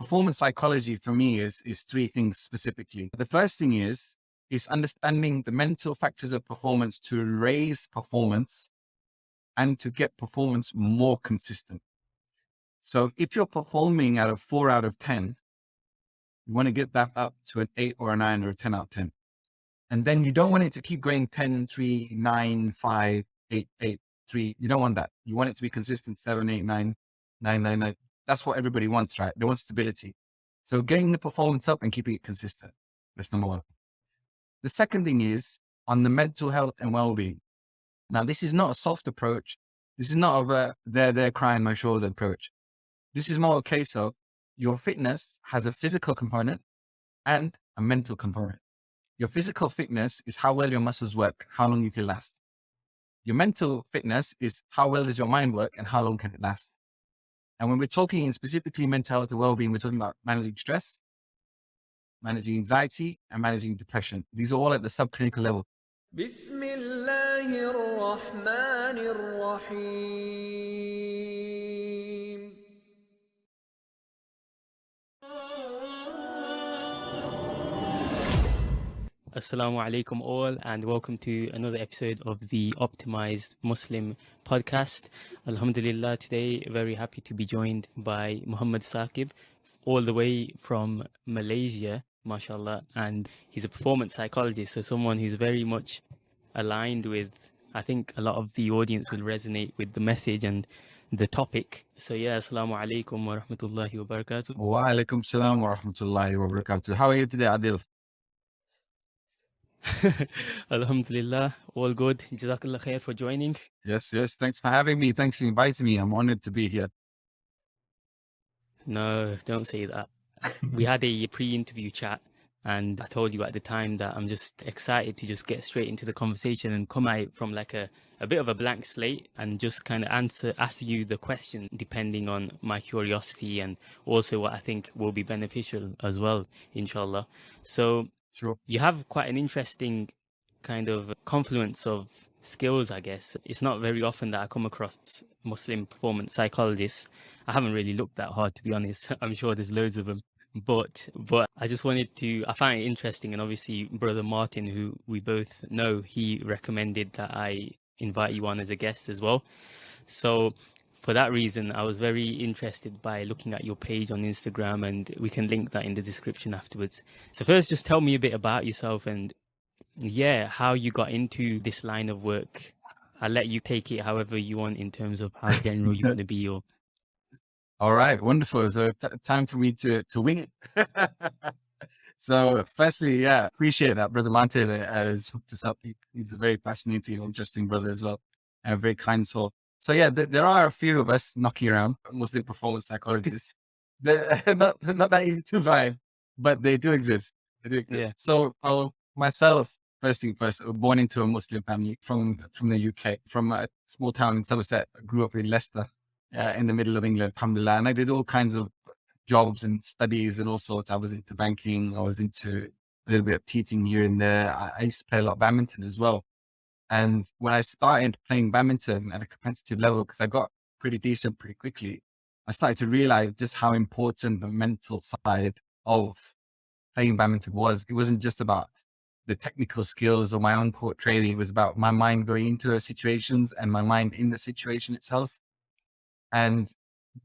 performance psychology for me is, is three things specifically. The first thing is, is understanding the mental factors of performance to raise performance and to get performance more consistent. So if you're performing at a four out of 10, you want to get that up to an eight or a nine or a 10 out of 10. And then you don't want it to keep going 10, 3, 9, 5, 8, 8, 3. You don't want that. You want it to be consistent, 7, 8, 9, 9, 9, 9. That's what everybody wants, right? They want stability. So getting the performance up and keeping it consistent. That's number one. The second thing is on the mental health and well-being. Now, this is not a soft approach. This is not a there, there, crying my shoulder approach. This is more a case of your fitness has a physical component and a mental component. Your physical fitness is how well your muscles work, how long you can last. Your mental fitness is how well does your mind work and how long can it last. And when we're talking in specifically mental health and well-being, we're talking about managing stress, managing anxiety, and managing depression. These are all at the subclinical level. Assalamu alaikum all and welcome to another episode of the Optimized Muslim podcast. Alhamdulillah, today very happy to be joined by Muhammad Saqib all the way from Malaysia, mashallah, and he's a performance psychologist, so someone who's very much aligned with I think a lot of the audience will resonate with the message and the topic. So yeah, assalamu alaikum wa rahmatullahi wa barakatuh. Wa alaikum salam wa rahmatullahi wa barakatuh. How are you today, Adil? Alhamdulillah, all good. Jazakallah khair for joining. Yes, yes. Thanks for having me. Thanks for inviting me. I'm honored to be here. No, don't say that. we had a pre-interview chat and I told you at the time that I'm just excited to just get straight into the conversation and come out from like a, a bit of a blank slate and just kind of answer, ask you the question depending on my curiosity and also what I think will be beneficial as well, inshallah. So Sure. You have quite an interesting kind of confluence of skills, I guess. It's not very often that I come across Muslim performance psychologists. I haven't really looked that hard, to be honest. I'm sure there's loads of them. But but I just wanted to I find it interesting and obviously brother Martin who we both know he recommended that I invite you on as a guest as well. So for that reason, I was very interested by looking at your page on Instagram and we can link that in the description afterwards. So first, just tell me a bit about yourself and yeah, how you got into this line of work. I'll let you take it however you want in terms of how general you want to be. All right, wonderful. So time for me to, to wing it. so firstly, yeah, appreciate that. Brother Monte uh, has hooked us up. He, he's a very fascinating, interesting brother as well. And a very kind soul. So yeah, th there are a few of us knocking around Muslim performance psychologists. They're not, not that easy to find, but they do exist. They do exist. Yeah. So uh, myself, first thing first, born into a Muslim family from from the UK, from a small town in Somerset. I grew up in Leicester, uh, in the middle of England, alhamdulillah. And I did all kinds of jobs and studies and all sorts. I was into banking. I was into a little bit of teaching here and there. I, I used to play a lot of badminton as well. And when I started playing badminton at a competitive level, because I got pretty decent pretty quickly, I started to realize just how important the mental side of playing badminton was. It wasn't just about the technical skills or my own court training. It was about my mind going into those situations and my mind in the situation itself. And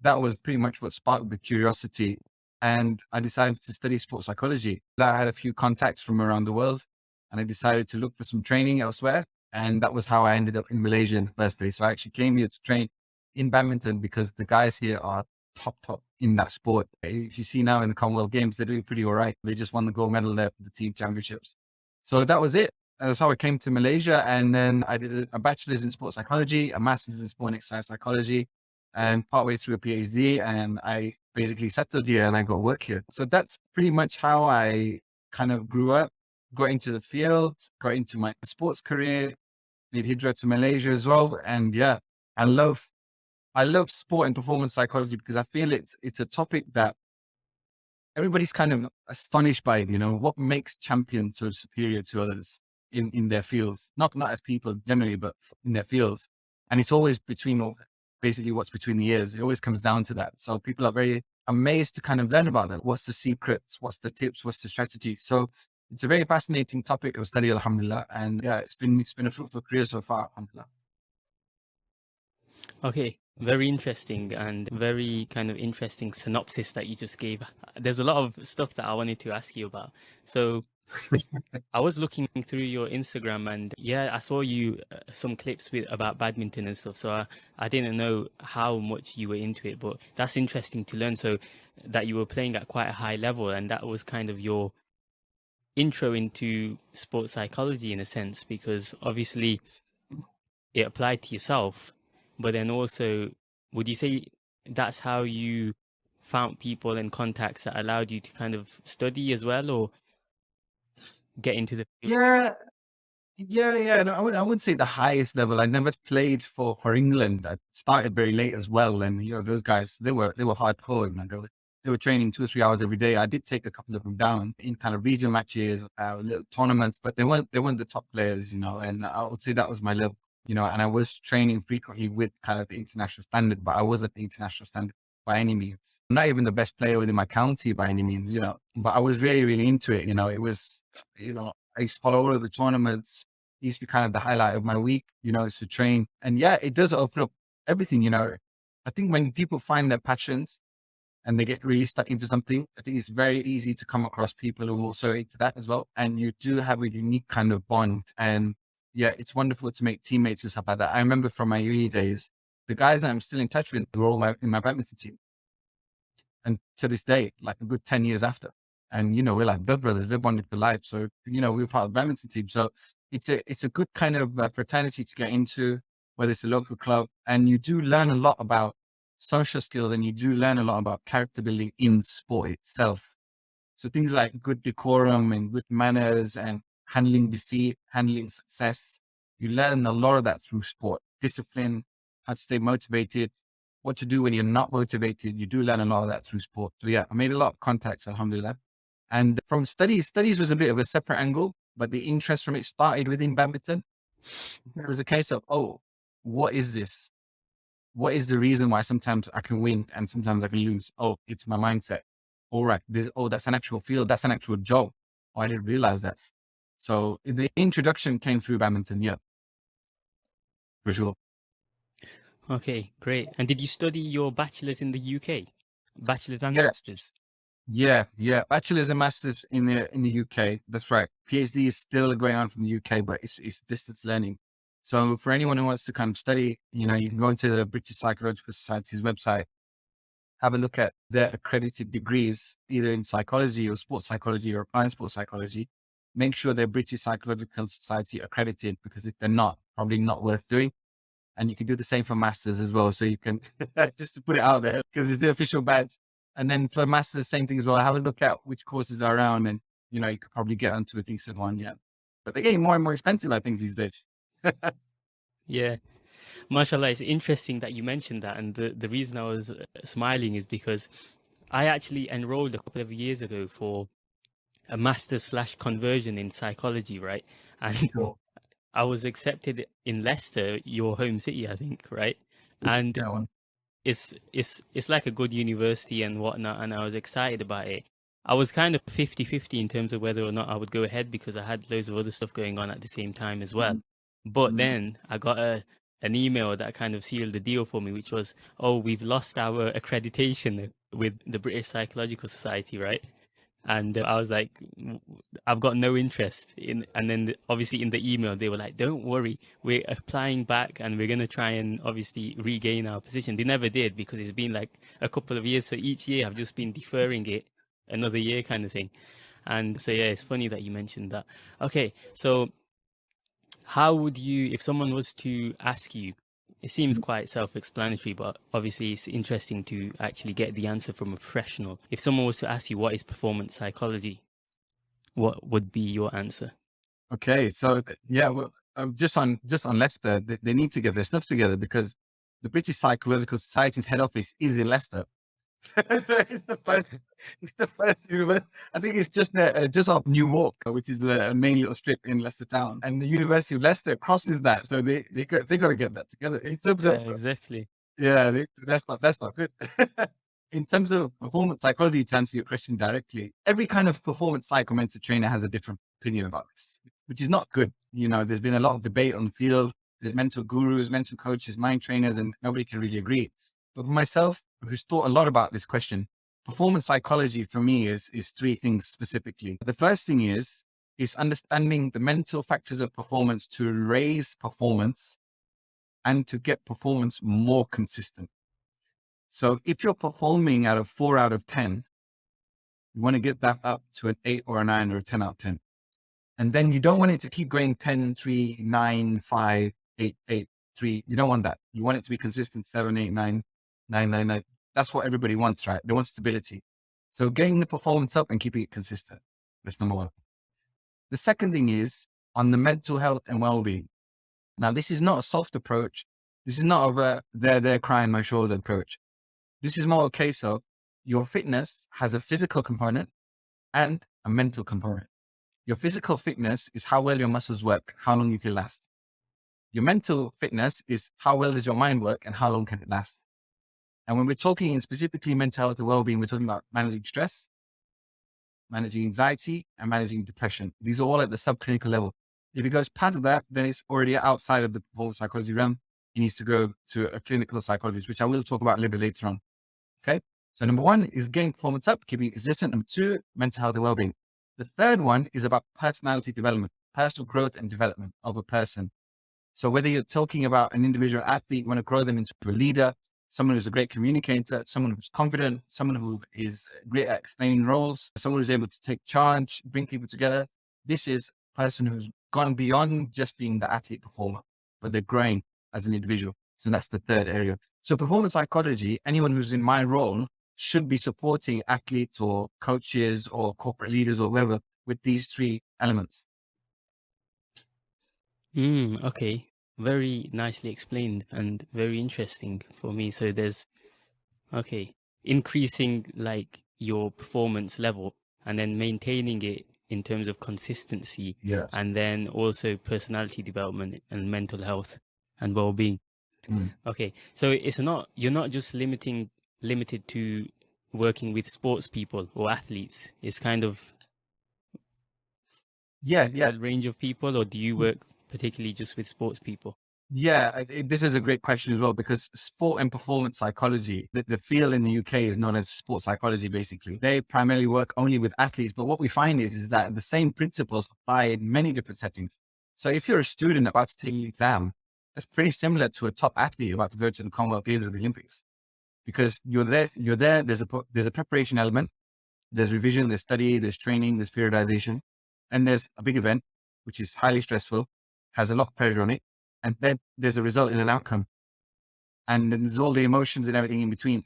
that was pretty much what sparked the curiosity. And I decided to study sports psychology. I had a few contacts from around the world and I decided to look for some training elsewhere. And that was how I ended up in Malaysia in the first place. So I actually came here to train in badminton because the guys here are top, top in that sport. If you see now in the Commonwealth Games, they're doing pretty all right. They just won the gold medal there for the team championships. So that was it. That's how I came to Malaysia. And then I did a bachelor's in sports psychology, a master's in sport and exercise psychology, and partway through a PhD. And I basically settled here and I got work here. So that's pretty much how I kind of grew up, got into the field, got into my sports career, made hijrah to Malaysia as well. And yeah, I love, I love sport and performance psychology because I feel it's, it's a topic that everybody's kind of astonished by, you know, what makes champions so superior to others in, in their fields, not, not as people generally, but in their fields. And it's always between basically what's between the ears. It always comes down to that. So people are very amazed to kind of learn about them. What's the secrets? What's the tips? What's the strategy? So it's a very fascinating topic of study, alhamdulillah. And yeah, it's been, it's been a fruitful career so far, alhamdulillah. Okay, very interesting and very kind of interesting synopsis that you just gave. There's a lot of stuff that I wanted to ask you about. So I was looking through your Instagram and yeah, I saw you uh, some clips with about badminton and stuff. So I, I didn't know how much you were into it, but that's interesting to learn. So that you were playing at quite a high level and that was kind of your intro into sports psychology in a sense, because obviously it applied to yourself, but then also, would you say that's how you found people and contacts that allowed you to kind of study as well, or get into the field? Yeah, yeah, yeah. No, I would I wouldn't say the highest level. I never played for for England. I started very late as well, and you know those guys they were they were hardcore. They were, they were training two or three hours every day. I did take a couple of them down in kind of regional matches, uh, little tournaments, but they weren't they weren't the top players, you know. And I would say that was my level, you know. And I was training frequently with kind of the international standard, but I wasn't the international standard by any means. I'm not even the best player within my county by any means, you know. But I was really really into it, you know. It was, you know, I used to follow all of the tournaments. It used to be kind of the highlight of my week, you know, is to train. And yeah, it does open up everything, you know. I think when people find their passions and they get really stuck into something, I think it's very easy to come across people who are also into that as well. And you do have a unique kind of bond. And yeah, it's wonderful to make teammates and stuff like that. I remember from my uni days, the guys I'm still in touch with were all my, in my badminton team. And to this day, like a good 10 years after. And, you know, we're like blood brothers, we're bonded for life. So, you know, we're part of the badminton team. So it's a, it's a good kind of uh, fraternity to get into, whether it's a local club. And you do learn a lot about social skills and you do learn a lot about character building in sport itself. So things like good decorum and good manners and handling defeat, handling success. You learn a lot of that through sport, discipline, how to stay motivated, what to do when you're not motivated. You do learn a lot of that through sport. So yeah, I made a lot of contacts, alhamdulillah. And from studies, studies was a bit of a separate angle, but the interest from it started within badminton. There was a case of, oh, what is this? What is the reason why sometimes I can win and sometimes I can lose? Oh, it's my mindset. All right. This, oh, that's an actual field. That's an actual job. Oh, I didn't realize that. So the introduction came through badminton. Yeah. For sure. Okay, great. And did you study your bachelor's in the UK? Bachelor's and Yeah. master's? Yeah. Yeah. Bachelor's and masters in the, in the UK. That's right. PhD is still going on from the UK, but it's, it's distance learning. So for anyone who wants to kind of study, you know, you can go into the British Psychological Society's website, have a look at their accredited degrees, either in psychology or sports psychology or applied sports psychology. Make sure they're British Psychological Society accredited because if they're not, probably not worth doing. And you can do the same for masters as well. So you can just to put it out there because it's the official badge. And then for masters, same thing as well. Have a look at which courses are around and, you know, you could probably get onto a decent one. Yeah. But they're getting more and more expensive, I think, these days. Yeah. Mashallah, it's interesting that you mentioned that. And the, the reason I was uh, smiling is because I actually enrolled a couple of years ago for a master's slash conversion in psychology, right? And Cool. I was accepted in Leicester, your home city, I think, right? And it's it's it's like a good university and whatnot, and I was excited about it. I was kind of 50-50 in terms of whether or not I would go ahead because I had loads of other stuff going on at the same time as well. But Mhm. then I got a an email that kind of sealed the deal for me, which was, "Oh, we've lost our accreditation with the British Psychological Society, right?" And uh, I was like, "I've got no interest in." And then the- obviously in the email they were like, "Don't worry, we're applying back and we're gonna try and obviously regain our position." They never did because it's been like a couple of years, so each year I've just been deferring it another year, kind of thing. And so yeah, it's funny that you mentioned that. Okay, so how would you if someone was to ask you it seems quite self-explanatory but obviously it's interesting to actually get the answer from a professional. If someone was to ask you what is performance psychology what would be your answer? Okay, so yeah, well, um, just on just on Leicester, they, they need to get their stuff together because the British Psychological Society's head office is in Leicester. It's the first, it's the first university. I think it's just uh, uh, just off New Walk, uh, which is a, a main little strip in Leicester town, and the University of Leicester crosses that, so they they got, they got to get that together. In terms yeah of exactly yeah, they, that's not that's not good. in terms of performance psychology, to answer your question directly, every kind of performance psychomentor trainer has a different opinion about this, which is not good. You know, there's been a lot of debate on the field. There's mental gurus, mental coaches, mind trainers, and nobody can really agree. But myself, who's thought a lot about this question, performance psychology for me is, is three things specifically. The first thing is, is understanding the mental factors of performance to raise performance and to get performance more consistent. So if you're performing out of four out of 10, you want to get that up to an eight or a nine or a 10 out of 10. And then you don't want it to keep going 10, 3, 9, 5, 8, 8, 3. You don't want that. You want it to be consistent, 7, 8, 9, 9, 9, 9. That's what everybody wants, right? They want stability. So getting the performance up and keeping it consistent. That's number one. The second thing is on the mental health and well-being. Now, this is not a soft approach. This is not a there, there, crying my shoulder approach. This is more a case of your fitness has a physical component and a mental component. Your physical fitness is how well your muscles work, how long you can last. Your mental fitness is how well does your mind work and how long can it last. And when we're talking in specifically mental health and well-being, we're talking about managing stress, managing anxiety, and managing depression. These are all at the subclinical level. If it goes past that, then it's already outside of the performance psychology realm. It needs to go to a clinical psychologist, which I will talk about a little bit later on. Okay. So number one is getting performance up, keeping it consistent. Number two, mental health and well-being. The third one is about personality development, personal growth and development of a person. So whether you're talking about an individual athlete, you want to grow them into a leader, someone who's a great communicator, someone who's confident, someone who is great at explaining roles, someone who's able to take charge, bring people together. This is a person who's gone beyond just being the athlete performer, but they're growing as an individual. So that's the third area. So performance psychology, anyone who's in my role should be supporting athletes or coaches or corporate leaders or whoever with these three elements. Mm, okay very nicely explained and very interesting for me. So there's, okay, increasing like your performance level and then maintaining it in terms of consistency. Yeah. And then also personality development and mental health and well-being. Mm. Okay. So it's not, you're not just limiting, limited to working with sports people or athletes. It's kind of yeah, yeah. range of people, or do you mm. work particularly just with sports people? Yeah, this is a great question as well because sport and performance psychology, the, the field in the UK is known as sports psychology. Basically, they primarily work only with athletes, but what we find is is that the same principles apply in many different settings. So if you're a student about to take an exam, that's pretty similar to a top athlete about to go to the Commonwealth Games or the Olympics, because you're there, you're there. There's a there's a preparation element, there's revision, there's study, there's training, there's periodization, and there's a big event which is highly stressful has a lot of pressure on it. And then there's a result in an outcome. And then there's all the emotions and everything in between.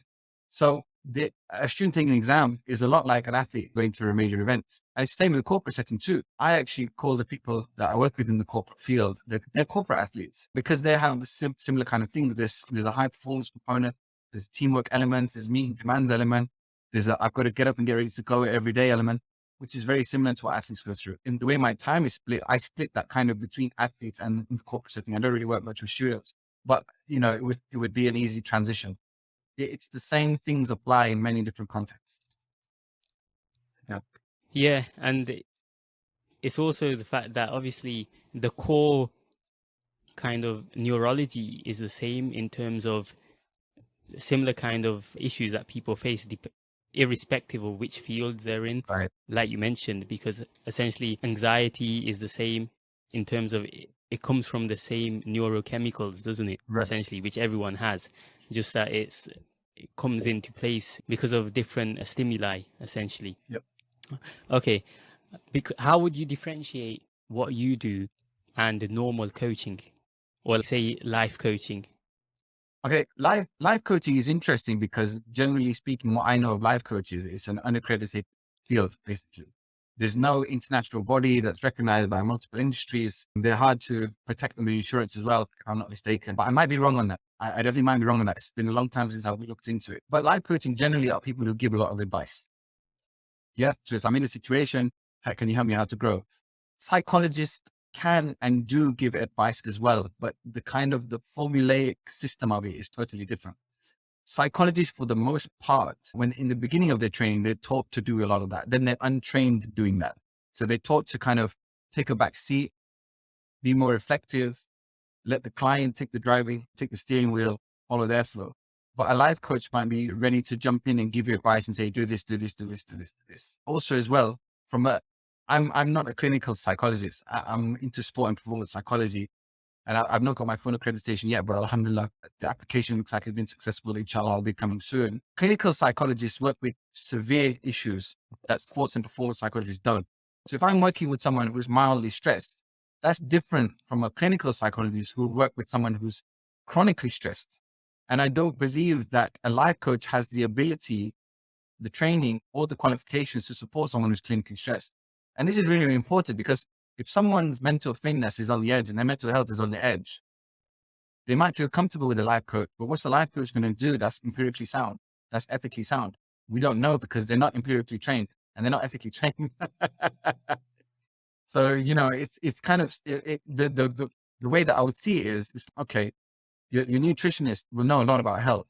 So the, a student taking an exam is a lot like an athlete going through a major event. And it's the same with the corporate setting too. I actually call the people that I work with in the corporate field, they're, they're corporate athletes because they have sim similar kind of things. There's, there's a high performance component, there's a teamwork element, there's meeting demands element, there's a, I've got to get up and get ready to go every day element which is very similar to what athletes go through. In the way my time is split, I split that kind of between athletes and corporate setting. I don't really work much with students, but you know, it would, it would be an easy transition. It's the same things apply in many different contexts. Yeah. Yeah. And it's also the fact that obviously the core kind of neurology is the same in terms of similar kind of issues that people face irrespective of which field they're in, right. like you mentioned, because essentially anxiety is the same in terms of it, it comes from the same neurochemicals, doesn't it? Right. Essentially, which everyone has, just that it's it comes into place because of different uh, stimuli, essentially. Yep. Okay. Because how would you differentiate what you do and normal coaching, or say life coaching? Okay, life life coaching is interesting because generally speaking, what I know of life coaches is an unaccredited field, basically. There's no international body that's recognized by multiple industries. They're hard to protect them with insurance as well, if I'm not mistaken. But I might be wrong on that. I, I definitely might be wrong on that. It's been a long time since I've looked into it. But life coaching generally are people who give a lot of advice. Yeah. So if I'm in a situation, how can you help me how to grow? Psychologists can and do give advice as well, but the kind of the formulaic system of it is totally different. psychologists, for the most part, when in the beginning of their training, they're taught to do a lot of that. Then they're untrained doing that. So they're taught to kind of take a back seat, be more effective, let the client take the driving, take the steering wheel, follow their flow. But a life coach might be ready to jump in and give you advice and say, do this, do this, do this, do this, do this. Also as well, from a, I'm, I'm not a clinical psychologist. I, I'm into sport and performance psychology. And I, have not got my full accreditation yet, but alhamdulillah, the application looks like it's been successful. Inshallah, I'll be coming soon. Clinical psychologists work with severe issues that sports and performance psychologists don't. So if I'm working with someone who's mildly stressed, that's different from a clinical psychologist who work with someone who's chronically stressed. And I don't believe that a life coach has the ability, the training or the qualifications to support someone who's clinically stressed. And this is really, really important because if someone's mental fitness is on the edge and their mental health is on the edge, they might feel comfortable with a life coach, but what's the life coach going to do that's empirically sound, that's ethically sound? We don't know because they're not empirically trained and they're not ethically trained. so, you know, it's, it's kind of it, it, the, the, the, the way that I would see it is, is okay, your, your nutritionist will know a lot about health.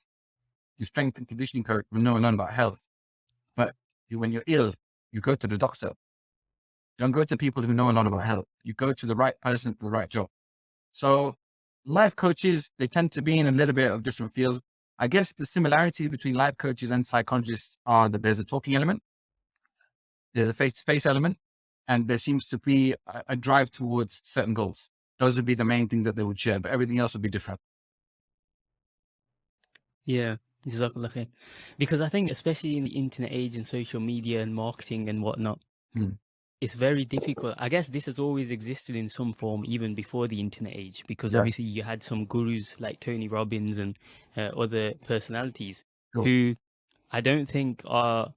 Your strength and conditioning coach will know a lot about health. But you, when you're ill, you go to the doctor don't go to people who know a lot about health. You go to the right person for the right job. So life coaches, they tend to be in a little bit of different fields. I guess the similarity between life coaches and psychologists are that there's a talking element, there's a face-to-face element, and there seems to be a, a drive towards certain goals. Those would be the main things that they would share, but everything else would be different. Yeah, exactly. because I think especially in the internet age and social media and marketing and whatnot, hmm it's very difficult. I guess this has always existed in some form, even before the internet age, because yeah. obviously you had some gurus like Tony Robbins and uh, other personalities cool. who I don't think are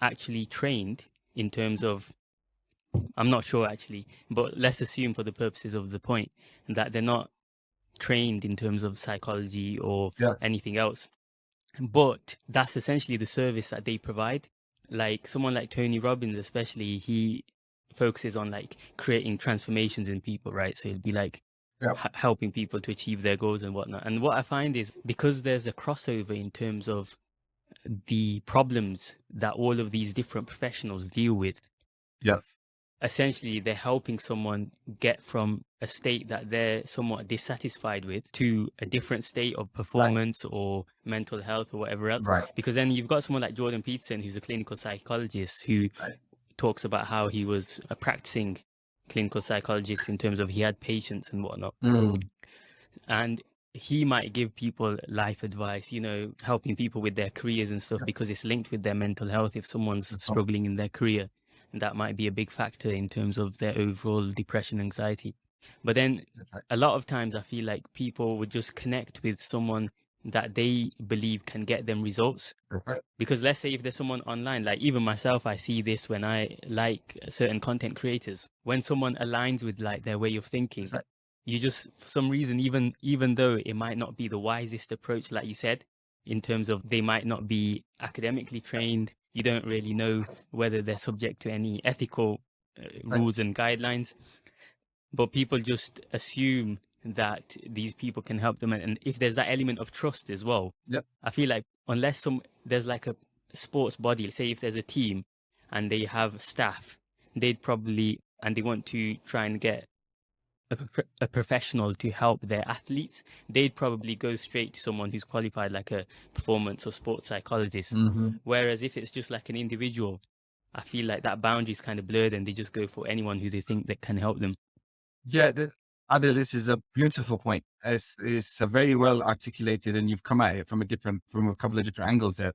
actually trained in terms of, I'm not sure actually, but let's assume for the purposes of the point that they're not trained in terms of psychology or yeah. anything else. But that's essentially the service that they provide like someone like Tony Robbins, especially, he focuses on like creating transformations in people, right? So it'd be like yep. helping people to achieve their goals and whatnot. And what I find is because there's a crossover in terms of the problems that all of these different professionals deal with. Yeah. Essentially, they're helping someone get from a state that they're somewhat dissatisfied with to a different state of performance right. or mental health or whatever else. Right. Because then you've got someone like Jordan Peterson, who's a clinical psychologist who right talks about how he was a practicing clinical psychologist in terms of he had patients and whatnot. Mm. And he might give people life advice, you know, helping people with their careers and stuff because it's linked with their mental health. If someone's struggling in their career, and that might be a big factor in terms of their overall depression, anxiety. But then a lot of times I feel like people would just connect with someone that they believe can get them results. Because let's say if there's someone online, like even myself, I see this when I like certain content creators. When someone aligns with like their way of thinking, you just for some reason, even even though it might not be the wisest approach, like you said, in terms of they might not be academically trained, you don't really know whether they're subject to any ethical uh, rules and guidelines. But people just assume that these people can help them and if there's that element of trust as well yep. i feel like unless some there's like a sports body say if there's a team and they have staff they'd probably and they want to try and get a, a, professional to help their athletes they'd probably go straight to someone who's qualified like a performance or sports psychologist mm-hmm. whereas if it's just like an individual i feel like that boundary is kind of blurred and they just go for anyone who they think that can help them yeah Adil, this is a beautiful point. It's, it's a very well articulated and you've come at it from a different, from a couple of different angles there.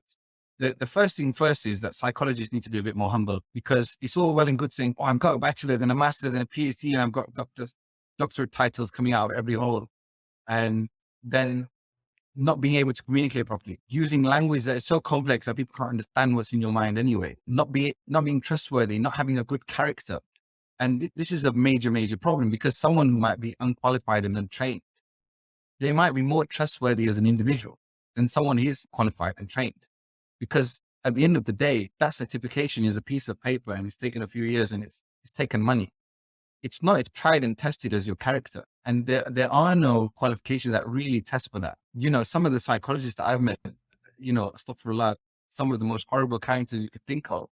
The, the first thing first is that psychologists need to be a bit more humble because it's all well and good saying, oh, I've got a bachelor's and a master's and a PhD and I've got doctors, doctorate titles coming out of every hole. And then not being able to communicate properly, using language that is so complex that people can't understand what's in your mind anyway, not be not being trustworthy, not having a good character, and th this is a major, major problem because someone who might be unqualified and untrained, they might be more trustworthy as an individual than someone who is qualified and trained. Because at the end of the day, that certification is a piece of paper and it's taken a few years and it's, it's taken money. It's not, it's tried and tested as your character. And there, there are no qualifications that really test for that. You know, some of the psychologists that I've met, you know, stuff for astaghfirullah, some of the most horrible characters you could think of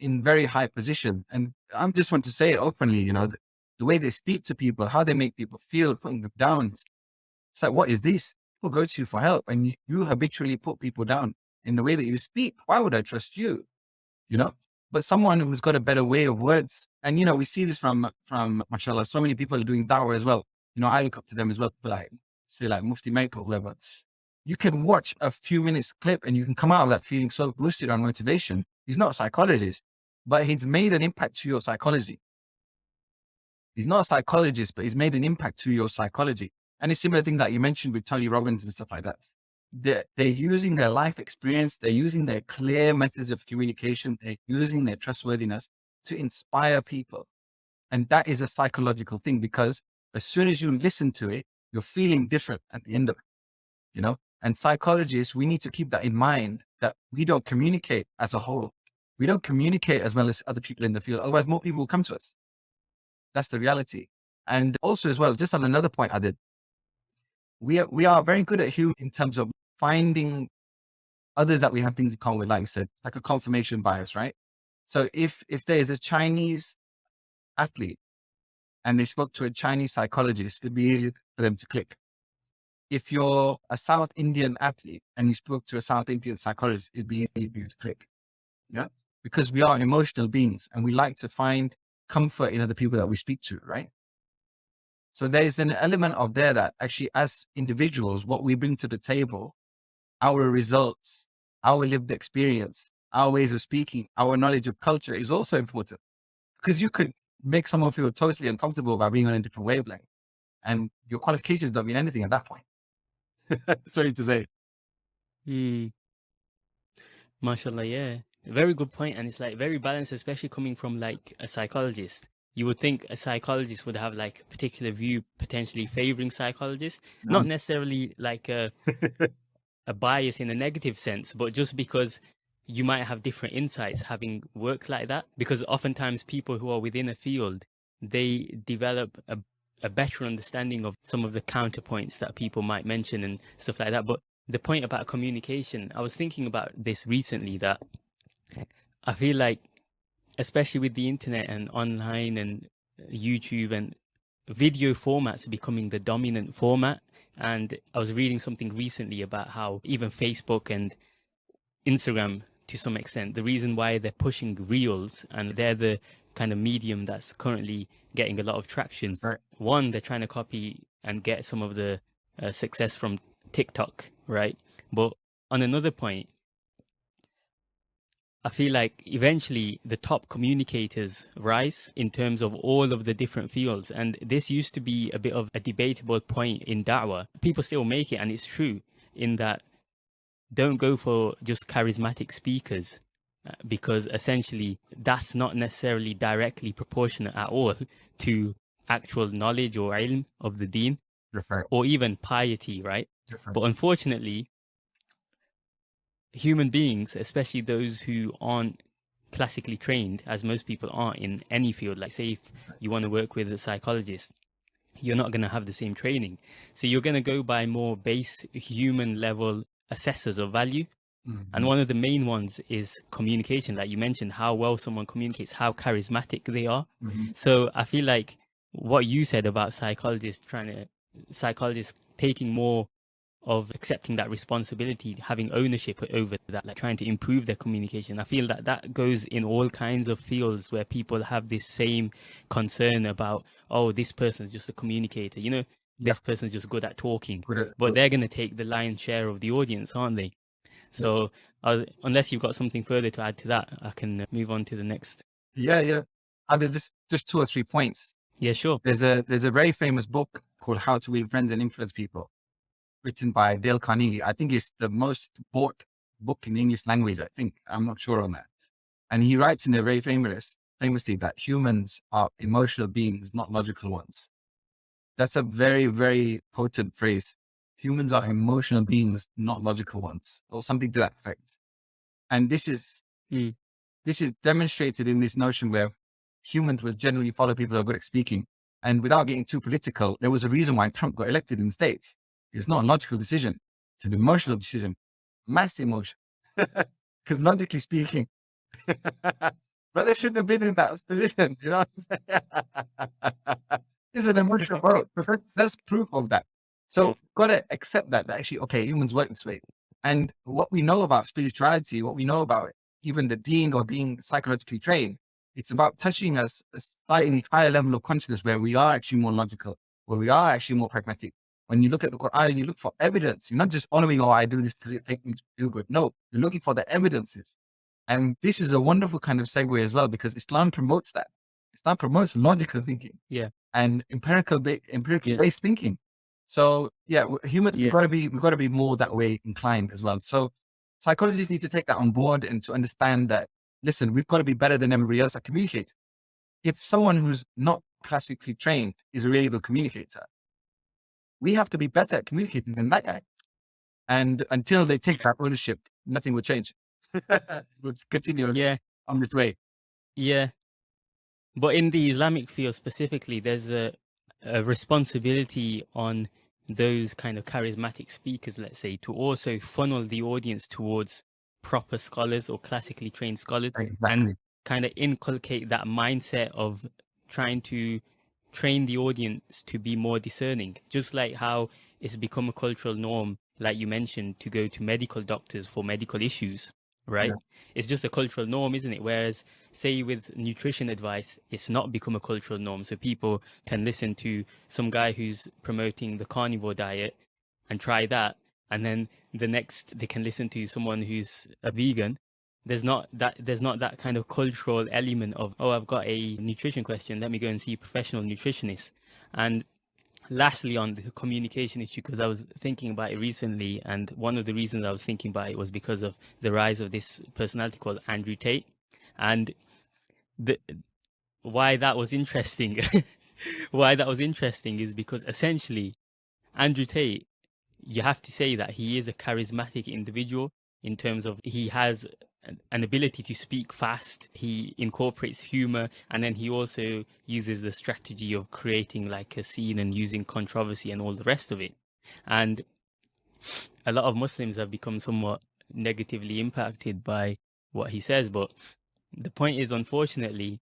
in very high position. And I'm just want to say it openly, you know, the, the way they speak to people, how they make people feel, putting them down. It's like, what is this? People go to you for help and you, you habitually put people down in the way that you speak. Why would I trust you? You know, but someone who's got a better way of words. And, you know, we see this from, from mashallah, so many people are doing da'wah as well. You know, I look up to them as well, like, say like Mufti or whoever. You can watch a few minutes clip and you can come out of that feeling so boosted on motivation. He's not a psychologist, but he's made an impact to your psychology. He's not a psychologist, but he's made an impact to your psychology. And similar thing that you mentioned with Tony Robbins and stuff like that. They're, they're using their life experience. They're using their clear methods of communication. They're using their trustworthiness to inspire people. And that is a psychological thing because as soon as you listen to it, you're feeling different at the end of it, you know? And psychologists, we need to keep that in mind that we don't communicate as a whole. We don't communicate as well as other people in the field. Otherwise, more people will come to us. That's the reality. And also as well, just on another point I did, we are, we are very good at human in terms of finding others that we have things in common with, like I said, like a confirmation bias, right? So if, if there's a Chinese athlete and they spoke to a Chinese psychologist, it'd be easier for them to click. If you're a South Indian athlete and you spoke to a South Indian psychologist, it'd be easy for you to click. Yeah. Because we are emotional beings and we like to find comfort in other people that we speak to, right? So there's an element of there that actually as individuals, what we bring to the table, our results, our lived experience, our ways of speaking, our knowledge of culture is also important because you could make someone feel totally uncomfortable by being on a different wavelength and your qualifications don't mean anything at that point. Sorry to say. Hmm. Mashallah, yeah. Very good point, and it's like very balanced, especially coming from like a psychologist. You would think a psychologist would have like a particular view, potentially favoring psychologists, No. not necessarily like a a bias in a negative sense, but just because you might have different insights having worked like that. Because oftentimes people who are within a field, they develop a a better understanding of some of the counterpoints that people might mention and stuff like that. But the point about communication, I was thinking about this recently that I feel like, especially with the internet and online and YouTube and video formats becoming the dominant format. And I was reading something recently about how even Facebook and Instagram, to some extent, the reason why they're pushing reels and they're the kind of medium that's currently getting a lot of traction. Right. One, they're trying to copy and get some of the uh, success from TikTok, right? But on another point, I feel like eventually the top communicators rise in terms of all of the different fields. And this used to be a bit of a debatable point in Da'wah. People still make it, and it's true in that don't go for just charismatic speakers because essentially that's not necessarily directly proportionate at all to actual knowledge or ilm of the deen or even piety, right? But unfortunately, human beings, especially those who aren't classically trained, as most people aren't in any field, like say if you want to work with a psychologist, you're not going to have the same training. So you're going to go by more base human level assessors of value. Mhm. And one of the main ones is communication, like you mentioned, how well someone communicates, how charismatic they are. Mhm. So I feel like what you said about psychologists trying to psychologists taking more of accepting that responsibility, having ownership over that, like trying to improve their communication. I feel that that goes in all kinds of fields where people have this same concern about, oh, this person's just a communicator, you know, this person's just good at talking, but they're going to take the lion's share of the audience, aren't they? So uh, unless you've got something further to add to that, I can uh, move on to the next. yeah, yeah. Are there just, just two or three points? Yeah, sure. There's a, there's a very famous book called How to Win Friends and Influence People written by Dale Carnegie. I think it's the most bought book in the English language. I think I'm not sure on that. And he writes in there very famous, famously that humans are emotional beings, not logical ones. That's a very, very potent phrase. Humans are emotional beings, not logical ones, or something to that effect. And this is, Hmm. this is demonstrated in this notion where humans will generally follow people who are good at speaking. And without getting too political, there was a reason why Trump got elected in the States. It's not a logical decision. It's an emotional decision. mass emotion. Because logically speaking, but they shouldn't have been in that position. You know, it's an emotional vote. That's proof of that. So mm. gotta accept that, that actually, okay, humans work this way. And what we know about spirituality, what we know about it, even the deen or being psychologically trained, it's about touching us a slightly higher level of consciousness where we are actually more logical, where we are actually more pragmatic. When you look at the Quran, you look for evidence. You're not just honoring, oh, I do this because it makes me feel good. No, you're looking for the evidences. And this is a wonderful kind of segue as well, because Islam promotes that. Islam promotes logical thinking. Yeah. And empirical, empirical yeah. based thinking. So yeah, humans, yeah. we've got to be, we've got to be more that way inclined as well. So psychologists need to take that on board and to understand that, listen, we've got to be better than everybody else at communicating. If someone who's not classically trained is a really good communicator, we have to be better at communicating than that guy. And until they take that ownership, nothing will change. we'll continue yeah. on this way. Yeah. But in the Islamic field specifically, there's a a responsibility on those kind of charismatic speakers, let's say, to also funnel the audience towards proper scholars or classically trained scholars exactly. and kind of inculcate that mindset of trying to train the audience to be more discerning, just like how it's become a cultural norm, like you mentioned, to go to medical doctors for medical issues right? Yeah. It's just a cultural norm, isn't it? Whereas, say, with nutrition advice, it's not become a cultural norm. So people can listen to some guy who's promoting the carnivore diet and try that. And then the next, they can listen to someone who's a vegan. There's not that there's not that kind of cultural element of oh I've got a nutrition question let me go and see a professional nutritionist and lastly on the communication issue because i was thinking about it recently and one of the reasons i was thinking about it was because of the rise of this personality called andrew tate and the why that was interesting why that was interesting is because essentially andrew tate you have to say that he is a charismatic individual in terms of he has an ability to speak fast. He incorporates humor and then he also uses the strategy of creating like a scene and using controversy and all the rest of it. And a lot of Muslims have become somewhat negatively impacted by what he says. But the point is, unfortunately,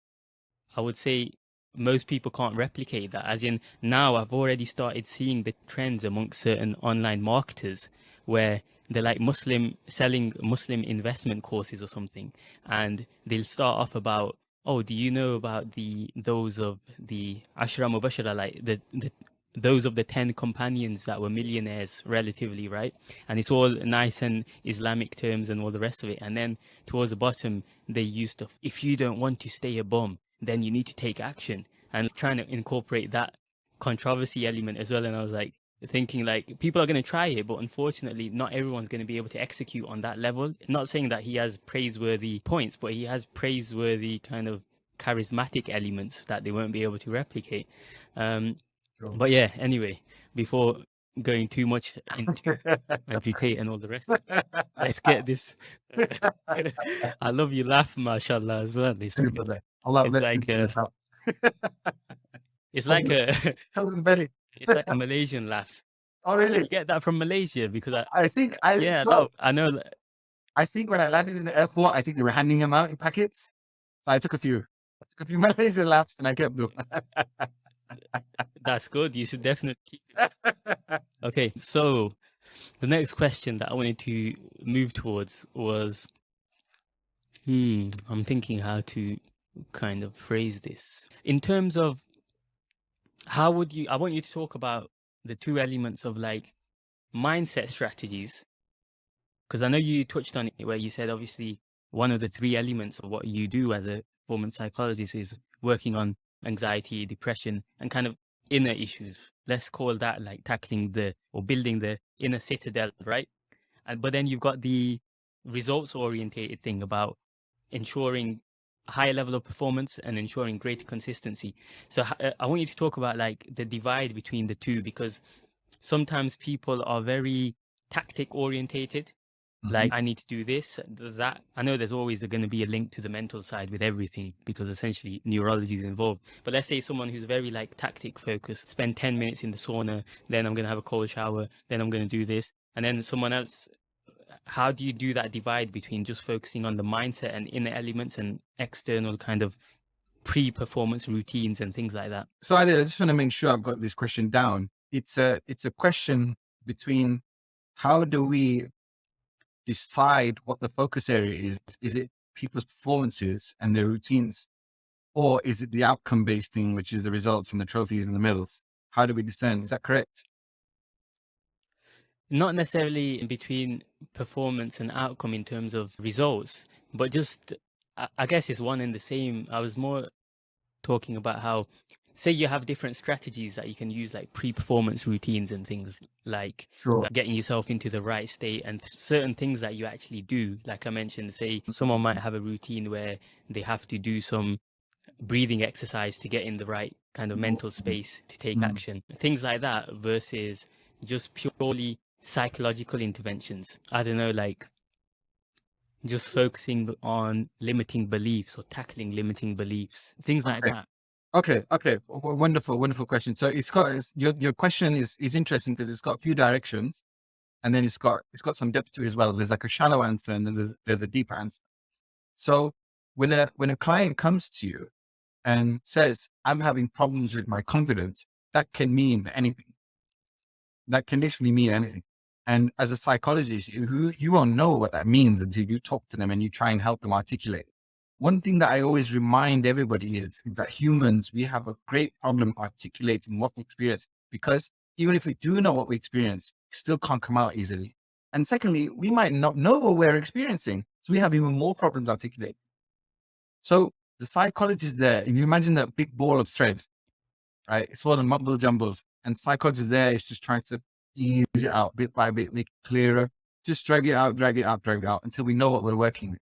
I would say most people can't replicate that. As in, now I've already started seeing the trends amongst certain online marketers where they're like Muslim selling Muslim investment courses or something, and they'll start off about, oh, do you know about the those of the Ashra Mubashara, like the the those of the 10 companions that were millionaires relatively right? And it's all nice and islamic terms and all the rest of it. And then towards the bottom they used to if you don't want to stay a bum then you need to take action. And trying to incorporate that controversy element as well. And i was like thinking like people are going to try it but unfortunately not everyone's going to be able to execute on that level. Not saying that he has praiseworthy points but he has praiseworthy kind of charismatic elements that they won't be able to replicate. Um sure. but yeah anyway before going too much into Andrew Tate and all the rest let's get this. I love you laugh mashallah as well it's, it's like uh, it's like a it's like a Malaysian laugh. Oh, really? You get that from Malaysia because I, I think I yeah, no, I know. I think when I landed in the airport, I think they were handing them out in packets. So I took a few. I took a few Malaysian laughs and I kept them. That's good. You should definitely keep it. Okay, so the next question that I wanted to move towards was, hmm, I'm thinking how to kind of phrase this in terms of how would you i want you to talk about the two elements of like mindset strategies because i know you touched on it where you said obviously one of the three elements of what you do as a performance psychologist is working on anxiety depression and kind of inner issues. Let's call that like tackling the or building the inner citadel right? And but then you've got the results orientated thing about ensuring higher level of performance and ensuring greater consistency. So uh, I want you to talk about like the divide between the two because sometimes people are very tactic orientated. Mm-hmm. Like I need to do this, that. I know there's always going to be a link to the mental side with everything because essentially neurology is involved. But let's say someone who's very like tactic focused, spend 10 minutes in the sauna, then I'm going to have a cold shower, then I'm going to do this. And then someone else how do you do that divide between just focusing on the mindset and inner elements and external kind of pre-performance routines and things like that? So I just want to make sure I've got this question down. It's a it's a question between how do we decide what the focus area is? Is it people's performances and their routines? Or is it the outcome based thing, which is the results and the trophies and the medals? How do we discern? Is that correct? Not necessarily in between performance and outcome in terms of results, but just, I guess it's one and the same. I was more talking about how say you have different strategies that you can use like pre-performance routines and things like sure. getting yourself into the right state and certain things that you actually do like i mentioned say someone might have a routine where they have to do some breathing exercise to get in the right kind of mental space to take mm. action things like that versus just purely psychological interventions i don't know like just focusing on limiting beliefs or tackling limiting beliefs things like okay. that Okay, okay, wonderful, wonderful question. So it's got it's, your your question is is interesting because it's got a few directions, and then it's got it's got some depth to it as well. There's like a shallow answer, and then there's there's a deeper answer. So when a when a client comes to you and says, "I'm having problems with my confidence," that can mean anything. That can literally mean anything. And as a psychologist, you you won't know what that means until you talk to them and you try and help them articulate one thing that I always remind everybody is that humans, we have a great problem articulating what we experience because even if we do know what we experience, it still can't come out easily. And secondly, we might not know what we're experiencing. So we have even more problems articulating. So the psychologist there, if you imagine that big ball of thread, right? It's all the mumble jumbles and psychologist there is just trying to ease it out bit by bit, make it clearer, just drag it out, drag it out, drag it out until we know what we're working with.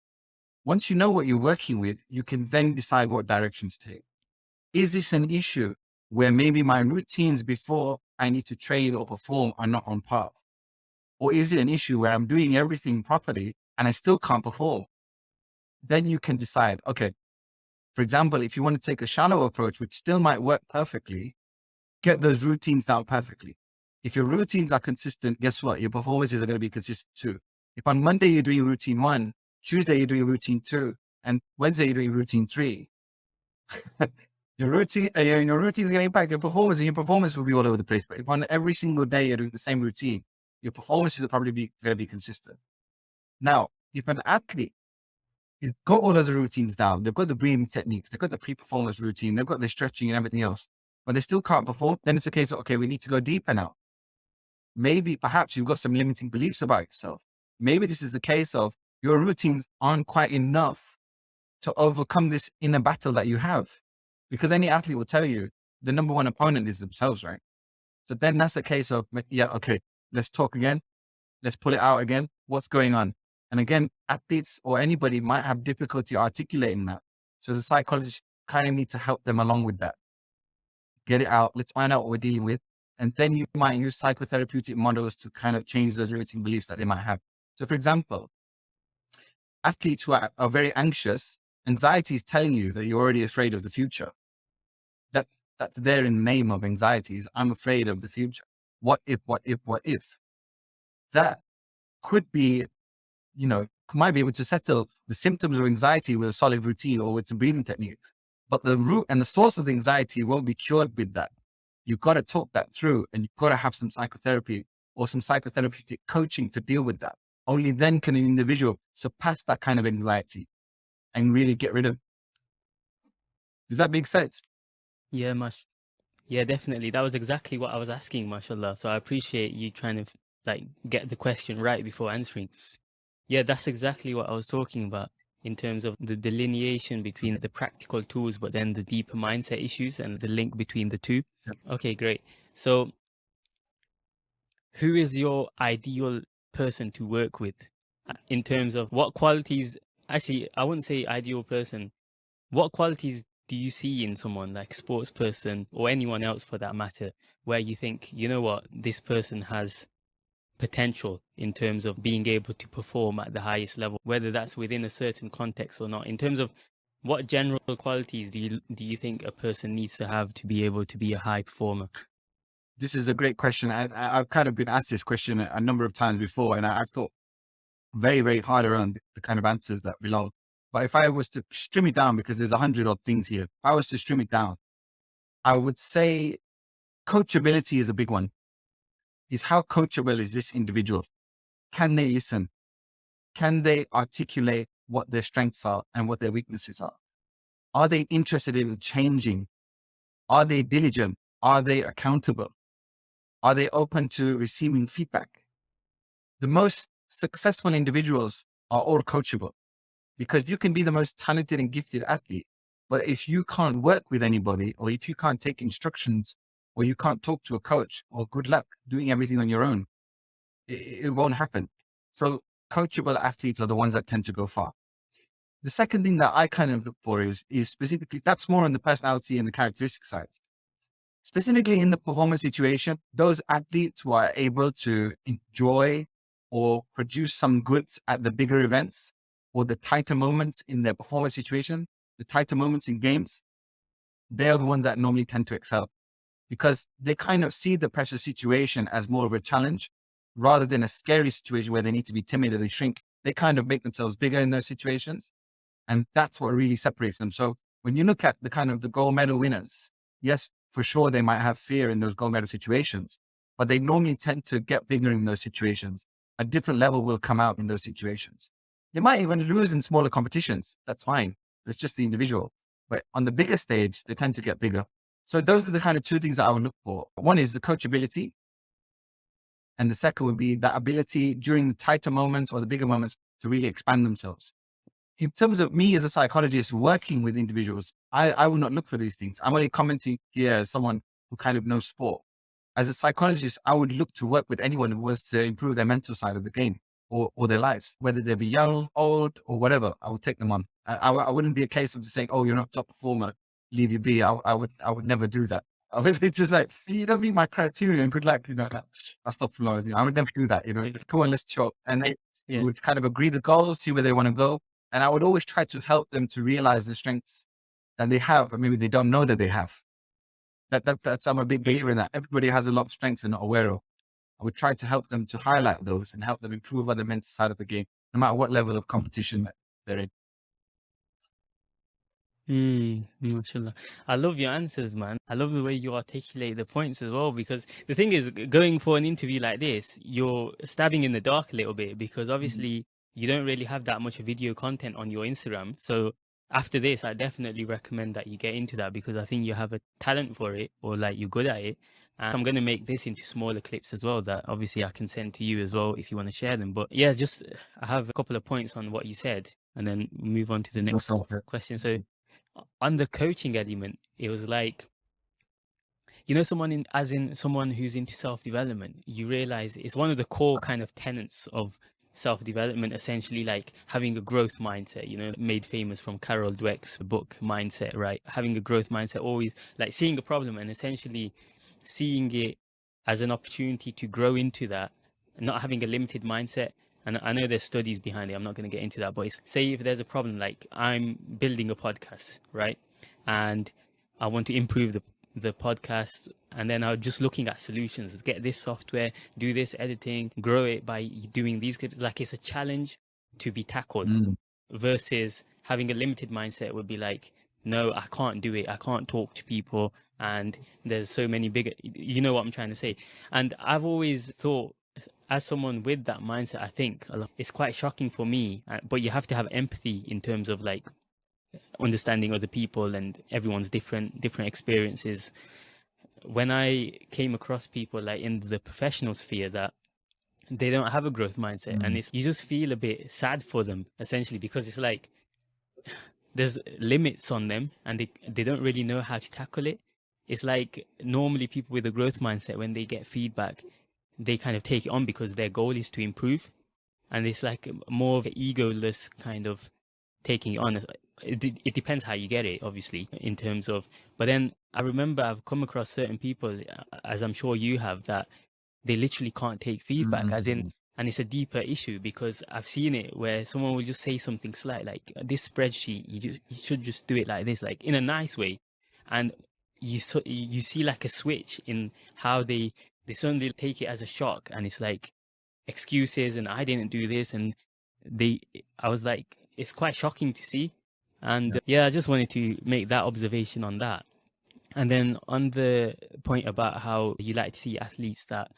Once you know what you're working with, you can then decide what direction to take. Is this an issue where maybe my routines before I need to train or perform are not on par? Or is it an issue where I'm doing everything properly and I still can't perform? Then you can decide, okay, for example, if you want to take a shallow approach, which still might work perfectly, get those routines down perfectly. If your routines are consistent, guess what? Your performances are going to be consistent too. If on Monday you're doing routine one Tuesday, you're doing routine two, and Wednesday, you're doing routine three. your routine, uh, your routine is going to impact your performance, and your performance will be all over the place. But if on every single day you're doing the same routine, your performance is probably be, going to be consistent. Now, if an athlete has got all those routines down, they've got the breathing techniques, they've got the pre-performance routine, they've got the stretching and everything else, but they still can't perform, then it's a case of, okay, we need to go deeper now. Maybe perhaps you've got some limiting beliefs about yourself. Maybe this is a case of your routines aren't quite enough to overcome this inner battle that you have. Because any athlete will tell you the number one opponent is themselves, right? So then that's a case of, yeah, okay, let's talk again. Let's pull it out again. What's going on? And again, athletes or anybody might have difficulty articulating that. So as a psychologist, kind of need to help them along with that. Get it out. Let's find out what we're dealing with. And then you might use psychotherapeutic models to kind of change those limiting beliefs that they might have. So for example, athletes who are, are very anxious, anxiety is telling you that you're already afraid of the future. That that's there in the name of anxieties. I'm afraid of the future. What if, what if, what if? That could be, you know, might be able to settle the symptoms of anxiety with a solid routine or with some breathing techniques. But the root and the source of the anxiety won't be cured with that. You've got to talk that through and you've got to have some psychotherapy or some psychotherapeutic coaching to deal with that. Only then can an individual surpass that kind of anxiety and really get rid of. Does that make sense? Yeah, much. Yeah, definitely. That was exactly what I was asking, mashallah. So I appreciate you trying to like get the question right before answering. Yeah, that's exactly what I was talking about in terms of the delineation between the practical tools, but then the deeper mindset issues and the link between the two. Okay, great. So who is your ideal person to work with in terms of what qualities actually i wouldn't say ideal person what qualities do you see in someone like sports person or anyone else for that matter where you think you know what this person has potential in terms of being able to perform at the highest level whether that's within a certain context or not in terms of what general qualities do you do you think a person needs to have to be able to be a high performer this is a great question. I, have kind of been asked this question a number of times before, and I, have thought very, very hard around the kind of answers that belong. But if I was to stream it down, because there's a hundred odd things here, if I was to stream it down, I would say coachability is a big one. Is how coachable is this individual? Can they listen? Can they articulate what their strengths are and what their weaknesses are? Are they interested in changing? Are they diligent? Are they accountable? Are they open to receiving feedback? The most successful individuals are all coachable because you can be the most talented and gifted athlete. But if you can't work with anybody or if you can't take instructions or you can't talk to a coach or good luck doing everything on your own, it, it won't happen. So coachable athletes are the ones that tend to go far. The second thing that I kind of look for is, is specifically, that's more on the personality and the characteristic side. Specifically in the performance situation, those athletes who are able to enjoy or produce some goods at the bigger events or the tighter moments in their performance situation, the tighter moments in games, they're the ones that normally tend to excel because they kind of see the pressure situation as more of a challenge rather than a scary situation where they need to be timid or they shrink. They kind of make themselves bigger in those situations. And that's what really separates them. So when you look at the kind of the gold medal winners, yes, for sure, they might have fear in those gold medal situations, but they normally tend to get bigger in those situations. A different level will come out in those situations. They might even lose in smaller competitions. That's fine. It's just the individual. But on the bigger stage, they tend to get bigger. So those are the kind of two things that I would look for. One is the coachability. And the second would be that ability during the tighter moments or the bigger moments to really expand themselves in terms of me as a psychologist working with individuals, I, I not look for these things. I'm only commenting here as someone who kind of knows sport. As a psychologist, I would look to work with anyone who wants to improve their mental side of the game or, or their lives, whether they be young, old, or whatever. I would take them on. I, I, I wouldn't be a case of just saying, "Oh, you're not top performer, leave you be." I, I would, I would never do that. I would it's just like you don't meet my criteria and good luck. You know, that, I stop flowers. You know, I would never do that. You know, come on, let's chop, and then yeah. we would kind of agree the goals, see where they want to go, and I would always try to help them to realize the strengths that they have, or maybe they don't know that they have. That, that that's I'm a big believer in that. Everybody has a lot of strengths they're not aware of. I would try to help them to highlight those and help them improve on the mental side of the game, no matter what level of competition they're in. Mm, mashallah. I love your answers, man. I love the way you articulate the points as well. Because the thing is, going for an interview like this, you're stabbing in the dark a little bit because mm-hmm. obviously you don't really have that much video content on your Instagram. So after this, I definitely recommend that you get into that because I think you have a talent for it or like you're good at it. And I'm going to make this into smaller clips as well that obviously I can send to you as well if you want to share them. But yeah, just I have a couple of points on what you said and then move on to the next question. So on the coaching element, it was like, you know, someone in, as in someone who's into self-development, you realize it's one of the core kind of tenets of self-development essentially like having a growth mindset you know made famous from carol dweck's book mindset right? Having a growth mindset always like seeing a problem and essentially seeing it as an opportunity to grow into that not having a limited mindset and i know there's studies behind it. I'm not going to get into that but say if there's a problem like i'm building a podcast right? And i want to improve the the podcast and then I'm just looking at solutions. Get this software do this editing grow it by doing these clips. Like it's a challenge to be tackled mm. versus having a limited mindset would be like no I can't do it. I can't talk to people and there's so many bigger you know what I'm trying to say? And I've always thought as someone with that mindset I think it's quite shocking for me uh, but you have to have empathy in terms of like understanding other people and everyone's different different experiences when i came across people like in the professional sphere that they don't have a growth mindset mm. and it's you just feel a bit sad for them essentially because it's like there's limits on them and they, they don't really know how to tackle it it's like normally people with a growth mindset when they get feedback they kind of take it on because their goal is to improve and it's like more of an egoless kind of taking it on it, it depends how you get it obviously in terms of but then i remember i've come across certain people as i'm sure you have that they literally can't take feedback mm-hmm. as in mm-hmm. and it's a deeper issue because i've seen it where someone will just say something slight like this spreadsheet you just you should just do it like this like in a nice way and you so you see like a switch in how they they suddenly take it as a shock and it's like excuses and i didn't do this and they, I was like, it's quite shocking to see. And yeah. yeah, I just wanted to make that observation on that. And then on the point about how you like to see athletes that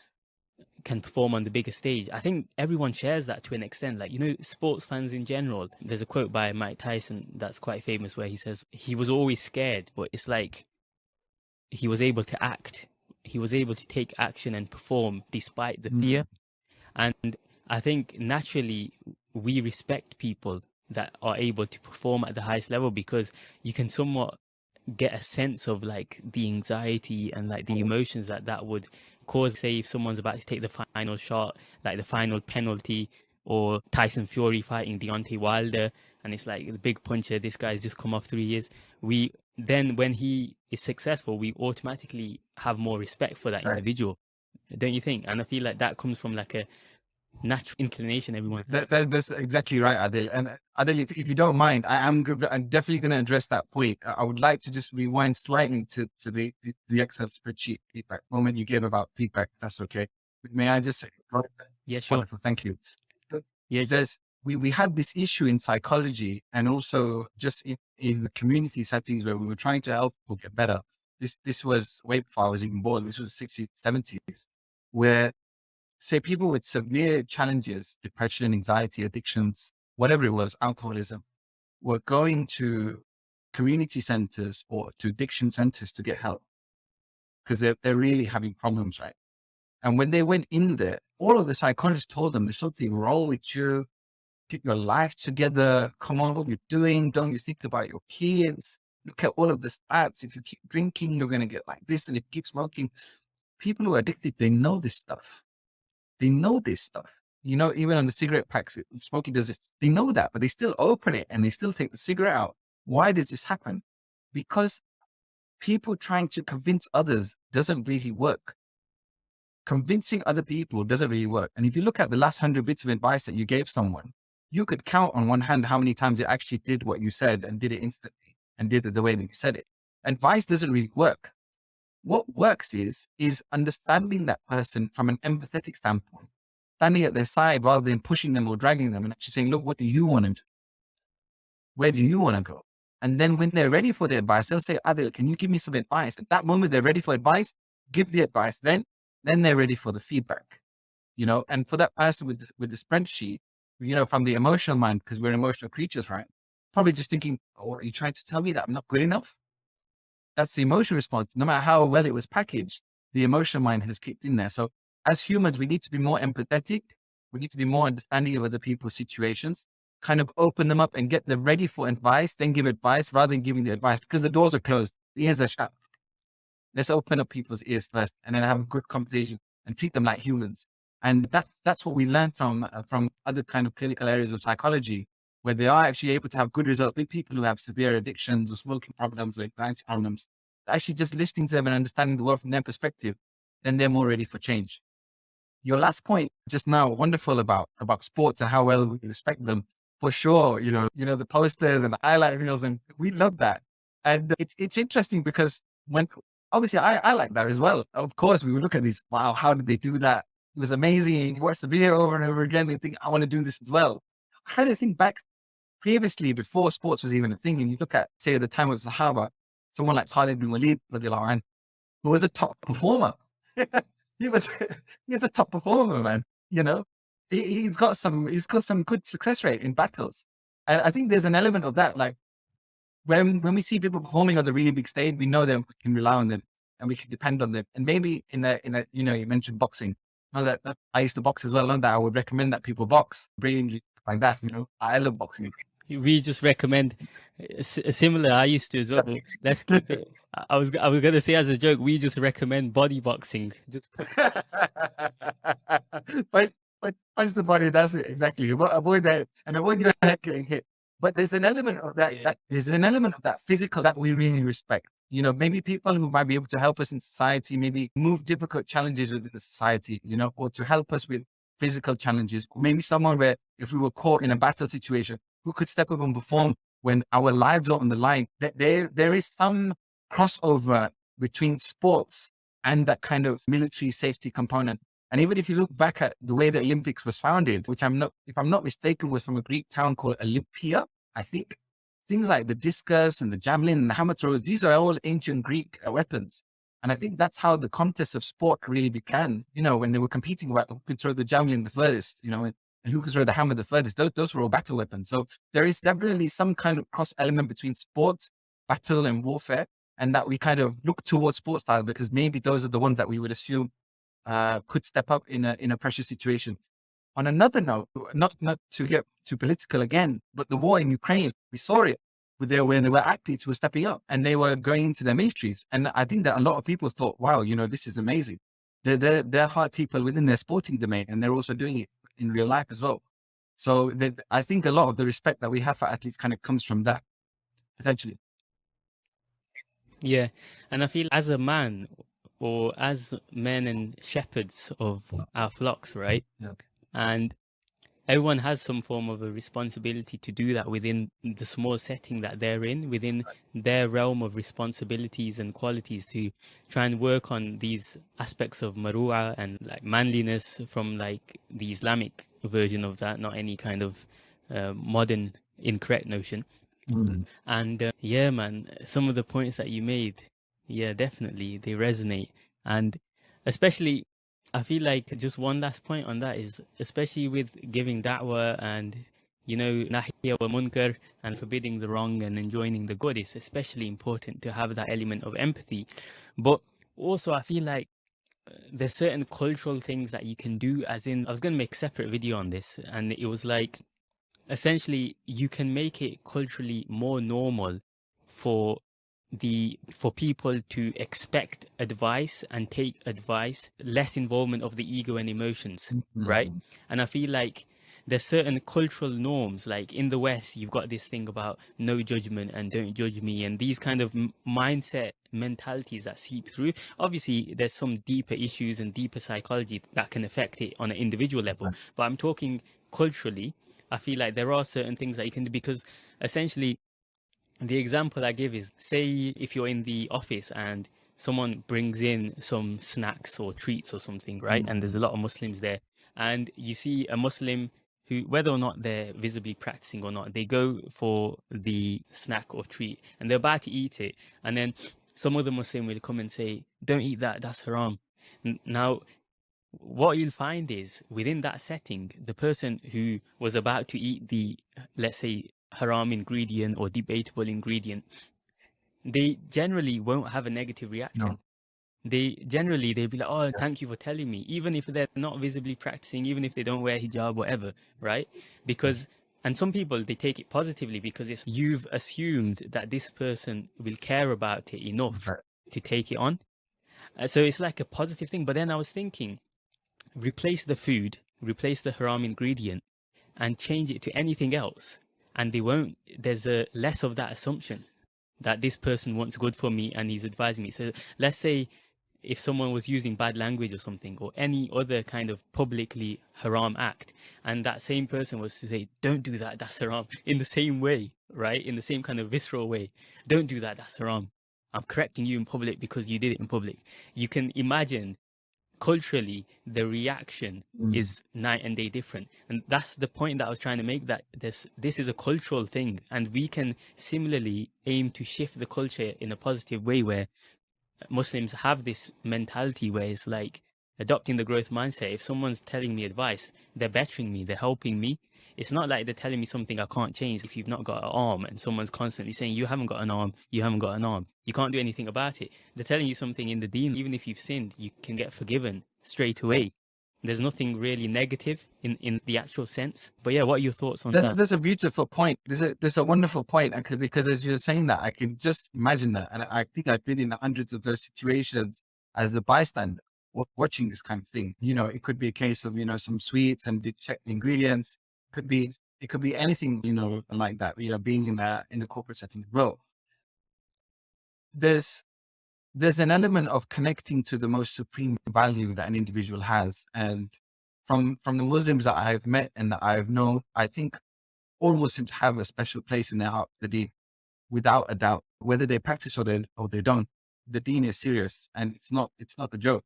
can perform on the bigger stage. I think everyone shares that to an extent. Like, you know, sports fans in general, there's a quote by Mike Tyson that's quite famous where he says, he was always scared, but it's like he was able to act. He was able to take action and perform despite the mm. fear. And I think naturally we respect people that are able to perform at the highest level because you can somewhat get a sense of like the anxiety and like the emotions that that would cause say if someone's about to take the final shot like the final penalty or Tyson Fury fighting Deontay Wilder and it's like the big puncher this guy's just come off 3 years we then when he is successful we automatically have more respect for that individual don't you think? And i feel like that comes from like a natural inclination everyone that, that, that's exactly right adil. And adil if, if you don't mind i am i'm definitely going to address that point. I would like to just rewind slightly to to the the, the excel spreadsheet feedback moment you gave about feedback that's okay. May i just say yeah sure. Wonderful, thank you. Yeah. There's we, we had this issue in psychology and also just in, in community settings where we were trying to help people get better. This, this was way before I was even born. This was 60s, 70s, where say people with severe challenges, depression, anxiety, addictions, whatever it was, alcoholism, were going to community centers or to addiction centers to get help because they're, they're really having problems, right? And when they went in there, all of the psychologists told them there's something wrong with you. Get your life together. Come on, what you're doing. Don't you think about your kids? Look at all of the stats. If you keep drinking, you're going to get like this. And if you keep smoking, people who are addicted, they know this stuff. They know this stuff. You know, even on the cigarette packs, smoking does this. They know that, but they still open it and they still take the cigarette out. Why does this happen? Because people trying to convince others doesn't really work. Convincing other people doesn't really work. And if you look at the last hundred bits of advice that you gave someone, you could count on one hand how many times it actually did what you said and did it instantly and did it the way that you said it. Advice doesn't really work. What works is, is understanding that person from an empathetic standpoint, standing at their side rather than pushing them or dragging them and actually saying, look, what do you want to do? Where do you want to go? And then when they're ready for the advice, they'll say, Adil, can you give me some advice? At that moment, they're ready for advice, give the advice. Then, then they're ready for the feedback, you know, and for that person with, this, with the spreadsheet, you know, from the emotional mind, because we're emotional creatures, right? Probably just thinking, oh, are you trying to tell me that I'm not good enough? That's the emotional response. No matter how well it was packaged, the emotional mind has kicked in there. So as humans, we need to be more empathetic. We need to be more understanding of other people's situations, kind of open them up and get them ready for advice, then give advice rather than giving the advice because the doors are closed. The ears are shut. Let's open up people's ears first and then have a good conversation and treat them like humans. And that's, that's what we learned from, uh, from other kind of clinical areas of psychology, where they are actually able to have good results with people who have severe addictions or smoking problems or anxiety problems. Actually just listening to them and understanding the world from their perspective, then they're more ready for change. Your last point just now, wonderful about, about sports and how well we respect them. For sure, you know, you know, the posters and the highlight reels, and we love that. And it's, it's interesting because when, obviously I, I like that as well. Of course, we look at these, wow, how did they do that? It was amazing. You watch the video over and over again and think, I want to do this as well. I do you think back previously, before sports was even a thing, and you look at, say, at the time of Sahaba, someone like Khalid bin Walid, who was a top performer. he was he's a top performer, man. You know, he, has got some he's got some good success rate in battles, and I think there's an element of that. Like when when we see people performing on the really big stage, we know them, we can rely on them and we can depend on them. And maybe in a in a you know you mentioned boxing, know that, that I used to box as well. and that I would recommend that people box, brain like that. You know, I love boxing. We just recommend uh, uh, similar. I used to as well. Let's keep it. Uh, I was I was gonna say as a joke. We just recommend body boxing. Just but but punch the body. That's it exactly. Avoid that and avoid your head getting hit. But there's an element of that, that. There's an element of that physical that we really respect you know, maybe people who might be able to help us in society, maybe move difficult challenges within the society, you know, or to help us with physical challenges. Maybe someone where if we were caught in a battle situation, who could step up and perform when our lives are on the line. That there, there is some crossover between sports and that kind of military safety component. And even if you look back at the way the Olympics was founded, which I'm not, if I'm not mistaken, was from a Greek town called Olympia, I think things like the discus and the javelin and the hammer throws, these are all ancient Greek uh, weapons. And I think that's how the contest of sport really began, you know, when they were competing about who could throw the javelin the furthest, you know, and, and who could throw the hammer the furthest. Those, those were all battle weapons. So there is definitely some kind of cross element between sports, battle and warfare, and that we kind of look towards sports style because maybe those are the ones that we would assume uh, could step up in a, in a pressure situation. On another note, not, not to get too political again, but the war in Ukraine, we saw it there when there were athletes who were stepping up and they were going into their militaries. And I think that a lot of people thought, wow, you know, this is amazing. They're, they're, they're hard people within their sporting domain and they're also doing it in real life as well. So I think a lot of the respect that we have for athletes kind of comes from that potentially. Yeah. And I feel as a man or as men and shepherds of our flocks, right? Yeah. And everyone has some form of a responsibility to do that within the small setting that they're in, within their realm of responsibilities and qualities to try and work on these aspects of marua and like manliness from like the Islamic version of that, not any kind of uh, modern incorrect notion. Mm. And uh, yeah, man, some of the points that you made, yeah, definitely they resonate. And especially I feel like just one last point on that is especially with giving da'wah and you know nahya wa munkar and forbidding the wrong and enjoining the good it's especially important to have that element of empathy. But also I feel like uh, there's certain cultural things that you can do as in I was going to make a separate video on this and it was like essentially you can make it culturally more normal for the for people to expect advice and take advice less involvement of the ego and emotions mm-hmm. right? And i feel like there's certain cultural norms like in the west you've got this thing about no judgment and don't judge me and these kind of mindset mentalities that seep through. Obviously there's some deeper issues and deeper psychology that can affect it on an individual level but i'm talking culturally i feel like there are certain things that you can do because essentially the example I give is say if you're in the office and someone brings in some snacks or treats or something, right? Mm. And there's a lot of Muslims there, and you see a Muslim who, whether or not they're visibly practicing or not, they go for the snack or treat and they're about to eat it, and then some other Muslim will come and say, "Don't eat that. That's haram." Now, what you'll find is within that setting, the person who was about to eat the, let's say, haram ingredient or debatable ingredient, they generally won't have a negative reaction. No. They generally they'll be like, "Oh, thank you for telling me," even if they're not visibly practicing, even if they don't wear hijab, whatever, right? Because and some people they take it positively because it's you've assumed that this person will care about it enough right. to take it on. Uh, so it's like a positive thing. But then I was thinking, replace the food, replace the haram ingredient, and change it to anything else and they won't there's a less of that assumption that this person wants good for me and he's advising me. So let's say if someone was using bad language or something or any other kind of publicly haram act and that same person was to say don't do that that's haram in the same way right? In the same kind of visceral way. Don't do that that's haram. I'm correcting you in public because you did it in public. You can imagine culturally the reaction mm. is night and day different and that's the point that i was trying to make that this this is a cultural thing and we can similarly aim to shift the culture in a positive way where muslims have this mentality where it's like adopting the growth mindset if someone's telling me advice they're bettering me they're helping me it's not like they're telling me something I can't change if you've not got an arm and someone's constantly saying you haven't got an arm, you haven't got an arm. You can't do anything about it. They're telling you something in the deen, even if you've sinned, you can get forgiven straight away. There's nothing really negative in, in the actual sense. But yeah, what are your thoughts on that? There's a beautiful point. There's a, there's a wonderful point. Uh, could, because as you're saying that, I can just imagine that. And I think I've been in hundreds of those situations as a bystander watching this kind of thing. You know, it could be a case of, you know, some sweets and check the ingredients could be it could be anything, you know, like that, you know, being in that in the corporate setting as well. There's there's an element of connecting to the most supreme value that an individual has. And from from the Muslims that I've met and that I've known, I think all Muslims have a special place in their heart, the deen, without a doubt. Whether they practice or they or they don't, the deen is serious and it's not it's not a joke.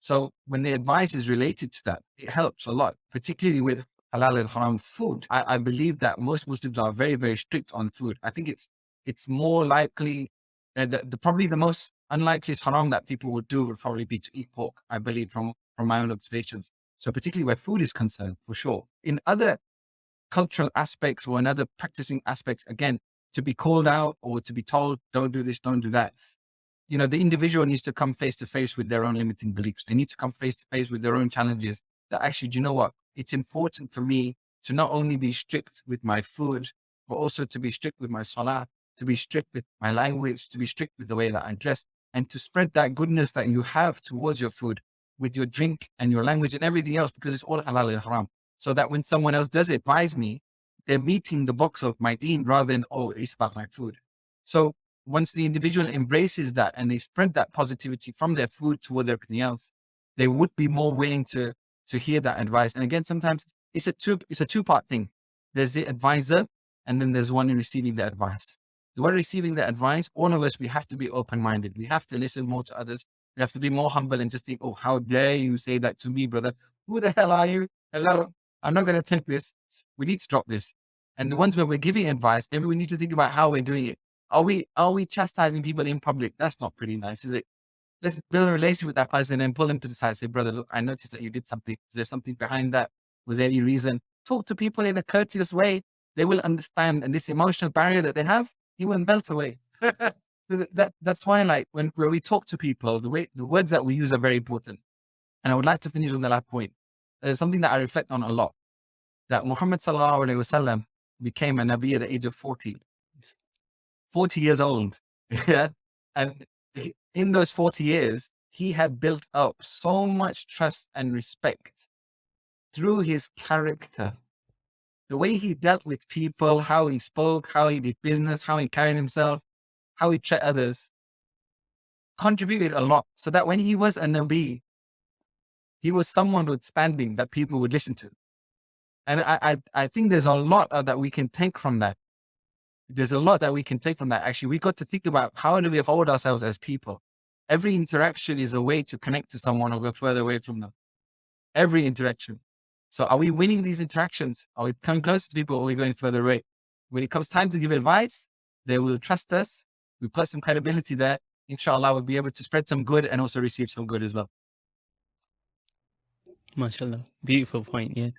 So when the advice is related to that, it helps a lot, particularly with halal and haram food. I, I believe that most Muslims are very, very strict on food. I think it's it's more likely uh, the, the probably the most unlikely haram that people would do would probably be to eat pork. I believe from from my own observations. So particularly where food is concerned, for sure. In other cultural aspects or in other practicing aspects, again, to be called out or to be told, don't do this, don't do that. You know, the individual needs to come face to face with their own limiting beliefs. They need to come face to face with their own challenges that actually, do you know what? It's important for me to not only be strict with my food, but also to be strict with my salah, to be strict with my language, to be strict with the way that I dress, and to spread that goodness that you have towards your food with your drink and your language and everything else, because it's all halal and haram. So that when someone else does advise me, they're meeting the box of my deen rather than, oh, it's about my food. So once the individual embraces that and they spread that positivity from their food towards everything else, they would be more willing to to hear that advice. And again, sometimes it's a two it's a two part thing. There's the advisor, and then there's one in receiving the advice. The one receiving the advice, all of us, we have to be open minded. We have to listen more to others. We have to be more humble and just think, oh, how dare you say that to me, brother? Who the hell are you? Hello, I'm not going to take this. We need to drop this. And the ones where we're giving advice, maybe we need to think about how we're doing it. Are we are we chastising people in public? That's not pretty nice, is it? Let's build a relationship with that person and pull them to the side. Say, brother, look, I noticed that you did something. Is there something behind that? Was there any reason? Talk to people in a courteous way. They will understand. And this emotional barrier that they have, it will melt away. that that's why, like when, when we talk to people, the way the words that we use are very important. And I would like to finish on the last point. There's something that I reflect on a lot. That Muhammad sallallahu alaihi wasallam became a Nabi at the age of 40. 40 years old. yeah. And in those 40 years, he had built up so much trust and respect through his character. The way he dealt with people, how he spoke, how he did business, how he carried himself, how he treated others, contributed a lot. So that when he was a Nabi, he was someone with standing that people would listen to. And I, I, I think there's a lot uh, that we can take from that. There's a lot that we can take from that. Actually, we got to think about how do we hold ourselves as people? Every interaction is a way to connect to someone or go further away from them. Every interaction. So are we winning these interactions? Are we coming closer to people or are we going further away? When it comes time to give advice, they will trust us. We put some credibility there. Inshallah, we'll be able to spread some good and also receive some good as well. MashaAllah. Beautiful point. Yeah.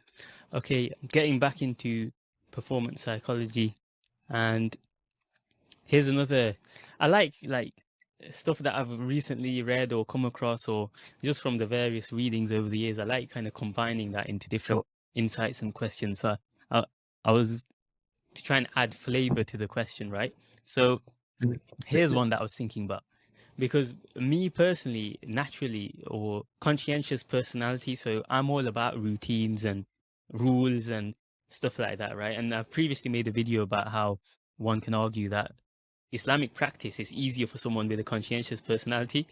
Okay. Getting back into performance psychology and here's another, I like, like stuff that I've recently read or come across or just from the various readings over the years. I like kind of combining that into different sure. insights and questions. So I, I was to try and add flavor to the question, right? So mm. here's one that I was thinking about because me personally, naturally or conscientious personality, so I'm all about routines and rules and stuff like that, right? And I've previously made a video about how one can argue that Islamic practice is easier for someone with a conscientious personality,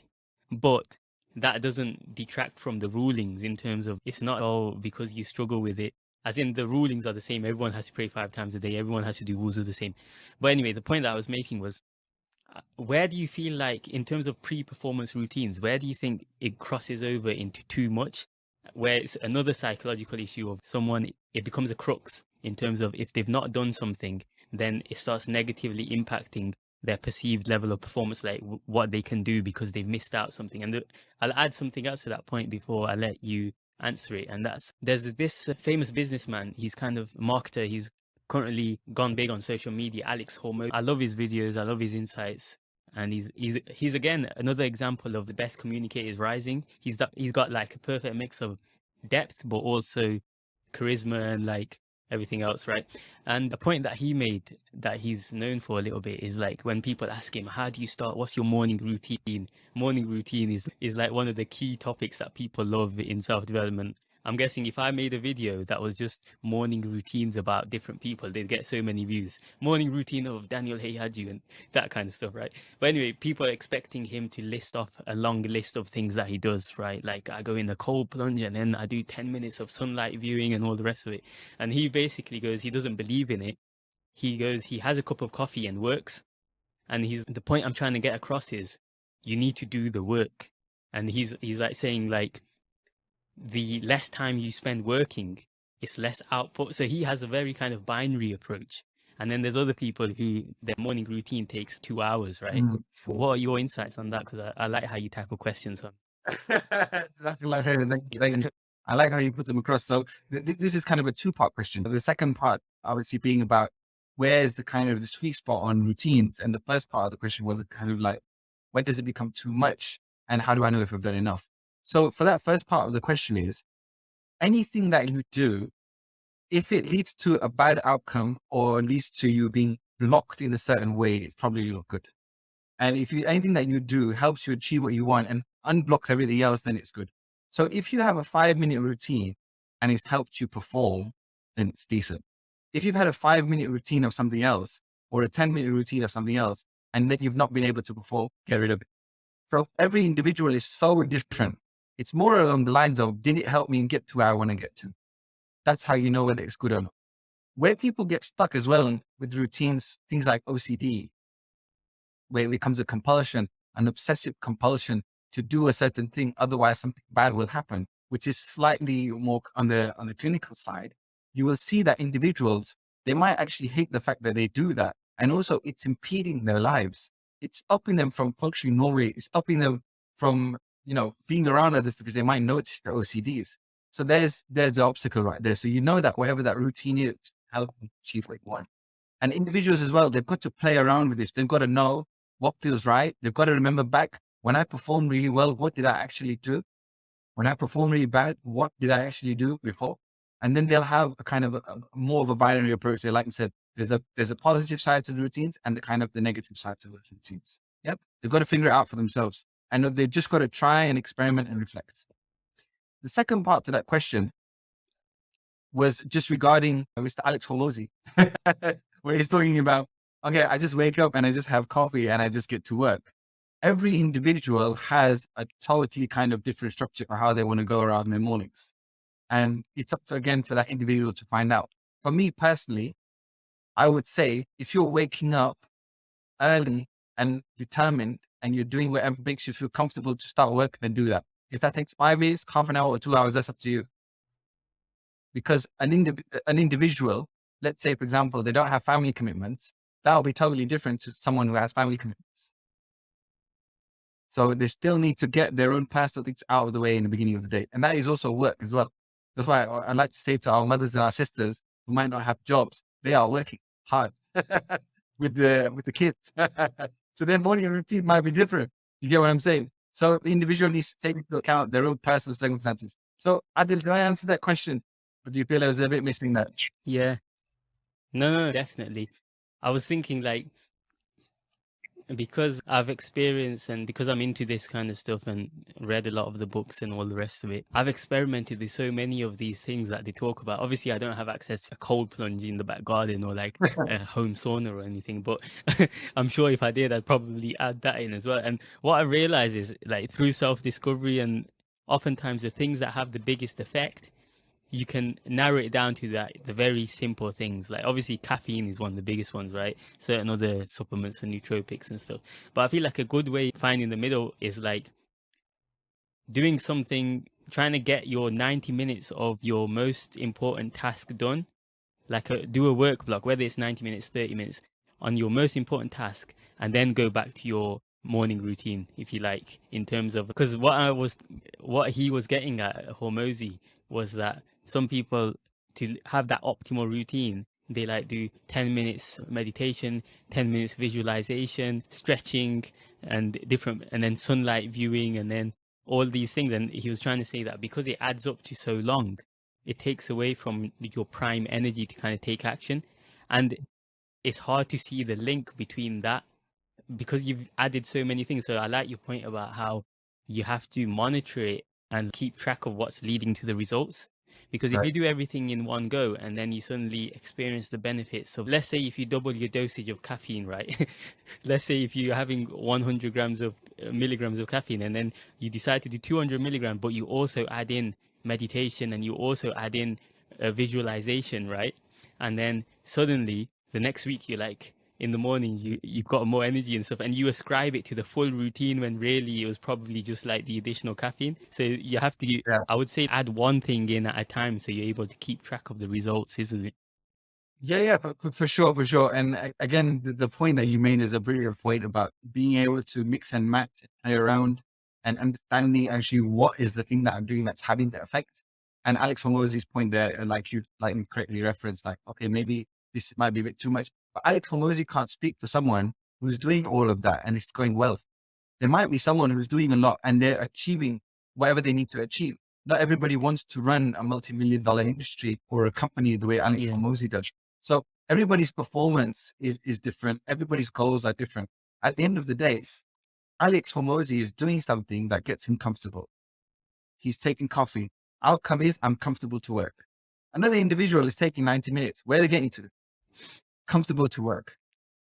but that doesn't detract from the rulings in terms of it's not all because you struggle with it. As in the rulings are the same. Everyone has to pray five times a day. Everyone has to do wuzu the same. But anyway, the point that I was making was uh, where do you feel like in terms of pre-performance routines, where do you think it crosses over into too much? Where it's another psychological issue of someone, it becomes a crux in terms of if they've not done something, then it starts negatively impacting their perceived level of performance, like what they can do because they've missed out something. And the, I'll add something else to that point before I let you answer it. And that's there's this famous businessman. He's kind of marketer. He's currently gone big on social media, Alex Hormozi. I love his videos. I love his insights. And he's, he's, he's again, another example of the best communicators rising. He's, he's got like a perfect mix of depth, but also charisma and like everything else, right? And the point that he made that he's known for a little bit is like when people ask him, how do you start? What's your morning routine? Morning routine is, is like one of the key topics that people love in self-development. I'm guessing if I made a video that was just morning routines about different people, they'd get so many views. Morning routine of Daniel Haqiqatjou and that kind of stuff, right? But anyway, people are expecting him to list off a long list of things that he does, right? Like I go in a cold plunge and then I do 10 minutes of sunlight viewing and all the rest of it. And he basically goes, he doesn't believe in it. He goes, he has a cup of coffee and works. And he's the point I'm trying to get across is you need to do the work and he's he's like saying like the less time you spend working, it's less output. So he has a very kind of binary approach. And then there's other people who their morning routine takes two hours, right? Mm. What are your insights on that? Because I, I, like how you tackle questions on. I like how you put them across. So th- this is kind of a two part question. The second part, obviously, being about where's the kind of the sweet spot on routines, and the first part of the question was kind of like when does it become too much, and how do I know if I've done enough? So for that first part of the question is anything that you do, if it leads to a bad outcome or leads to you being blocked in a certain way, it's probably not good. And if you, anything that you do helps you achieve what you want and unblocks everything else, then it's good. So if you have a five minute routine and it's helped you perform, then it's decent. If you've had a five minute routine of something else or a 10 minute routine of something else, and then you've not been able to perform, get rid of it. So every individual is so different. It's more along the lines of, did it help me get to where I want to get to? That's how you know whether it's good or not. Where people get stuck as well with routines, things like OCD, where it becomes a compulsion, an obsessive compulsion to do a certain thing, otherwise something bad will happen, which is slightly more on the on the clinical side. You will see that individuals they might actually hate the fact that they do that, and also it's impeding their lives. It's stopping them from functioning normally. It's stopping them from you know being around others because they might notice their OCDs. So there's there's the obstacle right there. So you know that whatever that routine is, help achieve you want. And individuals as well, they've got to play around with this. They've got to know what feels right. They've got to remember back when I performed really well, what did I actually do? When I performed really bad, what did I actually do before? And then they'll have a kind of a, a more of a binary approach. They like I said, there's a there's a positive side to the routines and the kind of the negative side to the routines. Yep. They've got to figure it out for themselves. And they've just got to try and experiment and reflect. The second part to that question was just regarding Mr. Alex Hormozi, where he's talking about, okay, I just wake up and I just have coffee and I just get to work every individual has a totally kind of different structure for how they want to go around their mornings. And it's up to, again for that individual to find out. For me personally, I would say if you're waking up early and determined and you're doing whatever makes you feel comfortable to start work, then do that. If that takes five minutes, half an hour or two hours, that's up to you. Because an, indiv- an individual, let's say, for example, they don't have family commitments, that will be totally different to someone who has family commitments. So they still need to get their own personal things out of the way in the beginning of the day. And that is also work as well. That's why I, I like to say to our mothers and our sisters who might not have jobs, they are working hard with the with the kids. so their morning routine might be different. You get what I'm saying? So the individual needs to take into account their own personal circumstances. So Adil, did I answer that question? Or do you feel I was a bit missing that? Yeah. No, no, definitely. I was thinking like because I've experienced and because I'm into this kind of stuff and read a lot of the books and all the rest of it, I've experimented with so many of these things that they talk about. Obviously, I don't have access to a cold plunge in the back garden or like a home sauna or anything, but I'm sure if I did, I'd probably add that in as well. And what I realize is like through self discovery and oftentimes the things that have the biggest effect you can narrow it down to that the very simple things. Like obviously caffeine is one of the biggest ones right? Certain other supplements and nootropics and stuff. But i feel like a good way finding the middle is like doing something trying to get your 90 minutes of your most important task done. Like a, do a work block whether it's 90 minutes 30 minutes on your most important task and then go back to your morning routine if you like in terms of because what i was what he was getting at hormozi was that some people to have that optimal routine. They like do 10 minutes meditation 10 minutes visualization stretching and different and then sunlight viewing and then all these things. And he was trying to say that because it adds up to so long it takes away from your prime energy to kind of take action. And it's hard to see the link between that because you've added so many things. So i like your point about how you have to monitor it and keep track of what's leading to the results because if right. you do everything in one go and then you suddenly experience the benefits so let's say if you double your dosage of caffeine right let's say if you're having 100 grams of uh, milligrams of caffeine and then you decide to do 200 milligrams but you also add in meditation and you also add in a visualization right and then suddenly the next week you're like in the morning you you've got more energy and stuff and you ascribe it to the full routine when really it was probably just like the additional caffeine. So you have to yeah. i would say add one thing in at a time so you're able to keep track of the results isn't it? Yeah yeah for, for sure for sure. And again the, the, point that you made is a brilliant point about being able to mix and match play around and understanding actually what is the thing that i'm doing that's having the effect. And alex Hormozi's point there like you like correctly referenced like okay maybe this might be a bit too much. But Alex Hormozi can't speak for someone who's doing all of that and it's going well. There might be someone who's doing a lot and they're achieving whatever they need to achieve. Not everybody wants to run a multi-million dollar industry or a company the way Alex yeah. Does. So everybody's performance is, is different. Everybody's goals are different. At the end of the day, Alex Hormozi is doing something that gets him comfortable. He's taking coffee. Outcome is I'm comfortable to work. Another individual is taking 90 minutes. Where are they getting to? Comfortable to work.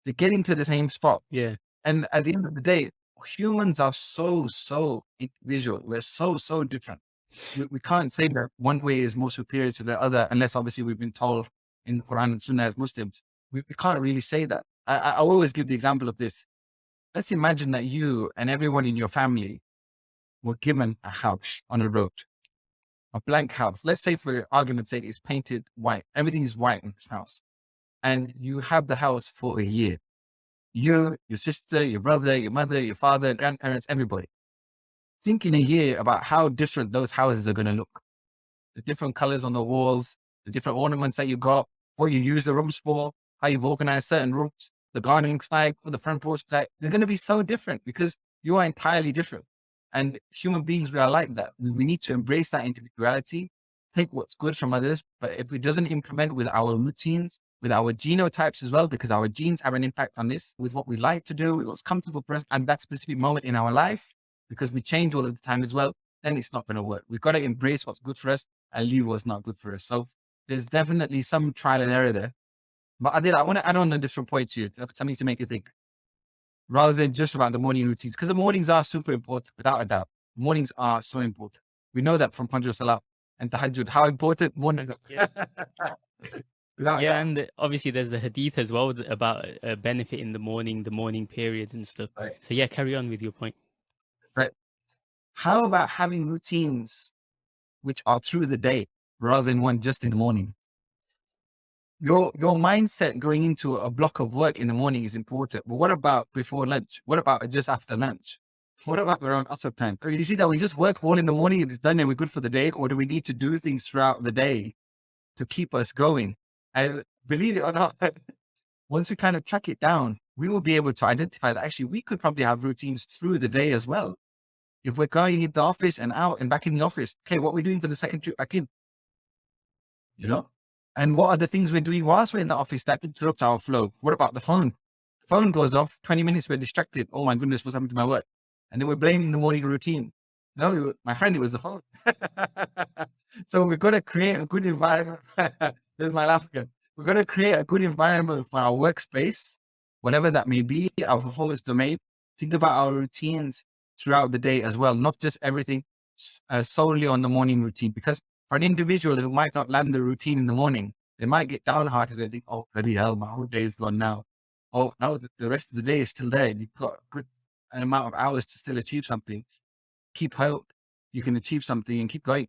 They're getting to the same spot. Yeah. And at the end of the day, humans are so, so individual. We're so, so different. We, we can't say that one way is more superior to the other, unless obviously we've been told in the Quran and Sunnah as Muslims. We, we can't really say that. I, I always give the example of this. Let's imagine that you and everyone in your family were given a house on a road, a blank house. Let's say for argument's sake, it's painted white. Everything is white in this house and you have the house for a year. You, your sister, your brother, your mother, your father, grandparents, everybody. Think in a year about how different those houses are going to look. The different colors on the walls, the different ornaments that you got, what you use the rooms for, how you've organized certain rooms, the gardening style, the front porch style. They're going to be so different because you are entirely different. And human beings, we are like that. We need to embrace that individuality, take what's good from others. But if it doesn't implement with our routines, with our genotypes as well, because our genes have an impact on this with what we like to do, what's comfortable for us at that specific moment in our life, because we change all of the time as well, then it's not going to work. We've got to embrace what's good for us and leave what's not good for us. So there's definitely some trial and error there. But I did, I want to add on a different point to you, something to make you think, rather than just about the morning routines, because the mornings are super important, without a doubt. Mornings are so important. We know that from Fajr Salah and Tahajjud, how important mornings are. Yeah. yeah, and obviously there's the hadith as well about uh, a benefit in the morning, the morning period and stuff. Right. So yeah, carry on with your point. Right. How about having routines which are through the day rather than one just in the morning? Your your mindset going into a block of work in the morning is important. But what about before lunch? What about just after lunch? What about around other time? You see that we just work all in the morning and it's done and we're good for the day, or do we need to do things throughout the day to keep us going? And believe it or not, once we kind of track it down, we will be able to identify that actually we could probably have routines through the day as well. If we're going in the office and out and back in the office, okay, what we're doing for the second trip back in, you know? And what are the things we're doing whilst we're in the office that interrupts our flow? What about the phone? The phone goes off, 20 minutes, we're distracted. Oh my goodness, what's happened to my work? And then we're blaming the morning routine. No, my friend, it was the phone. so we've got to create a good environment There's my laugh again. We're going to create a good environment for our workspace, whatever that may be, our performance domain. Think about our routines throughout the day as well, not just everything uh, solely on the morning routine. Because for an individual who might not land the routine in the morning, they might get downhearted and think, oh, bloody hell, my whole day is gone now. Oh, now the rest of the day is still there. You've got a good amount of hours to still achieve something. Keep hope. You can achieve something and keep going.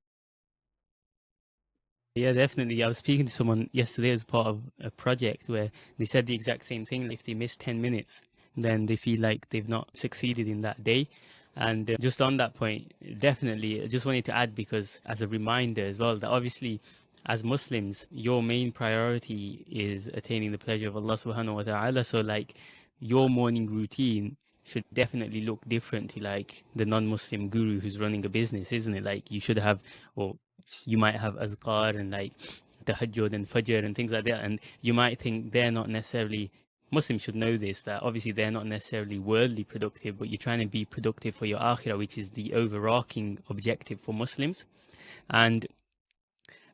Yeah, definitely. I was speaking to someone yesterday as part of a project where they said the exact same thing. If they miss 10 minutes, then they feel like they've not succeeded in that day. And uh, just on that point, definitely, I just wanted to add because as a reminder as well, that obviously as Muslims, your main priority is attaining the pleasure of Allah subhanahu wa ta'ala. So like your morning routine should definitely look different to like the non-Muslim guru who's running a business, isn't it? Like you should have, or you might have azkar and like tahajjud and fajr and things like that. And you might think they're not necessarily, Muslims should know this, that obviously they're not necessarily worldly productive, but you're trying to be productive for your akhirah, which is the overarching objective for Muslims. And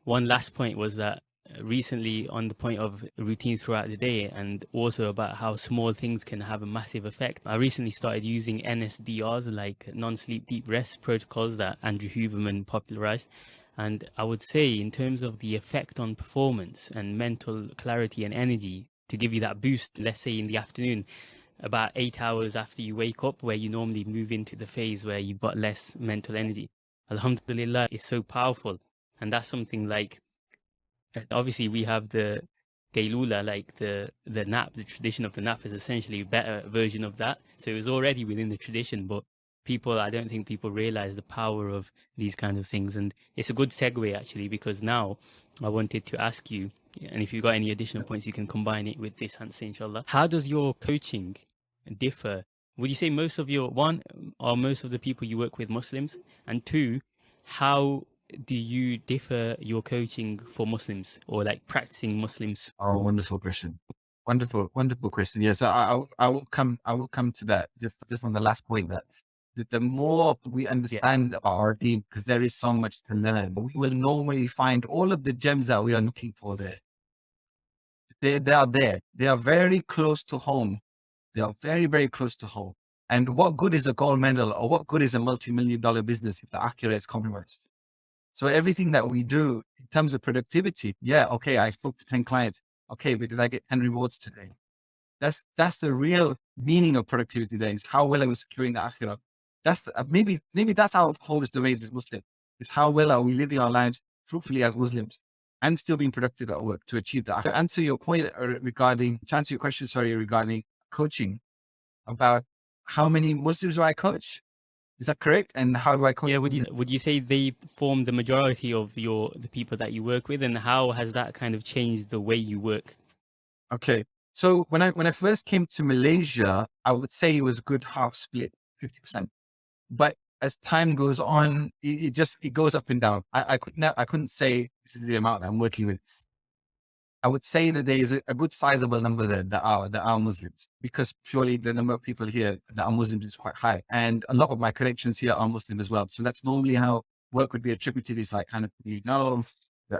one last point was that recently on the point of routines throughout the day and also about how small things can have a massive effect. I recently started using NSDRs like non-sleep deep rest protocols that Andrew Huberman popularized. And I would say in terms of the effect on performance and mental clarity and energy, to give you that boost, let's say in the afternoon, about eight hours after you wake up, where you normally move into the phase where you've got less mental energy. Alhamdulillah is so powerful. And that's something like, eh, obviously, we have the Qaylula, like the, the nap, the tradition of the nap is essentially a better version of that. So it was already within the tradition, but people, I don't think people realize the power of these kinds of things. And it's a good segue actually, because now I wanted to ask you, and if you've got any additional points, you can combine it with this answer, inshallah. How does your coaching differ? Would you say most of your, one, are most of the people you work with Muslims? And two, how do you differ your coaching for Muslims or like practicing Muslims? Oh, wonderful question. Wonderful, wonderful question. Yes, yeah, so I, I, will come. I will come to that. Just, just on the last point that the, the more we understand yeah. our team, because there is so much to learn, we will normally find all of the gems that we are looking for there. They, they are there. They are very close to home. They are very, very close to home. And what good is a gold medal or what good is a multi-million dollar business if the akhirah is compromised? So everything that we do in terms of productivity, yeah, okay, I spoke to 10 clients. Okay, but did I get 10 rewards today? That's, that's the real meaning of productivity is how well I was securing the akhirah. That's the, uh, maybe, maybe that's our wholeness domains as Muslim is how well are we living our lives fruitfully as Muslims and still being productive at work to achieve that. To answer your point uh, regarding, to answer your question, sorry, regarding coaching about how many Muslims do I coach? Is that correct? And how do I coach? Yeah, would you would you say they form the majority of your the people that you work with, and how has that kind of changed the way you work? Okay, so when I when I first came to Malaysia, I would say it was a good half split, fifty percent. But as time goes on, it, it, just it goes up and down. I, I couldn't I couldn't say this is the amount that I'm working with. I would say that there is a, a, good sizable number there that are that are Muslims because purely the number of people here that are Muslims is quite high, and a lot of my connections here are Muslim as well. So that's normally how work would be attributed. Is like kind of you know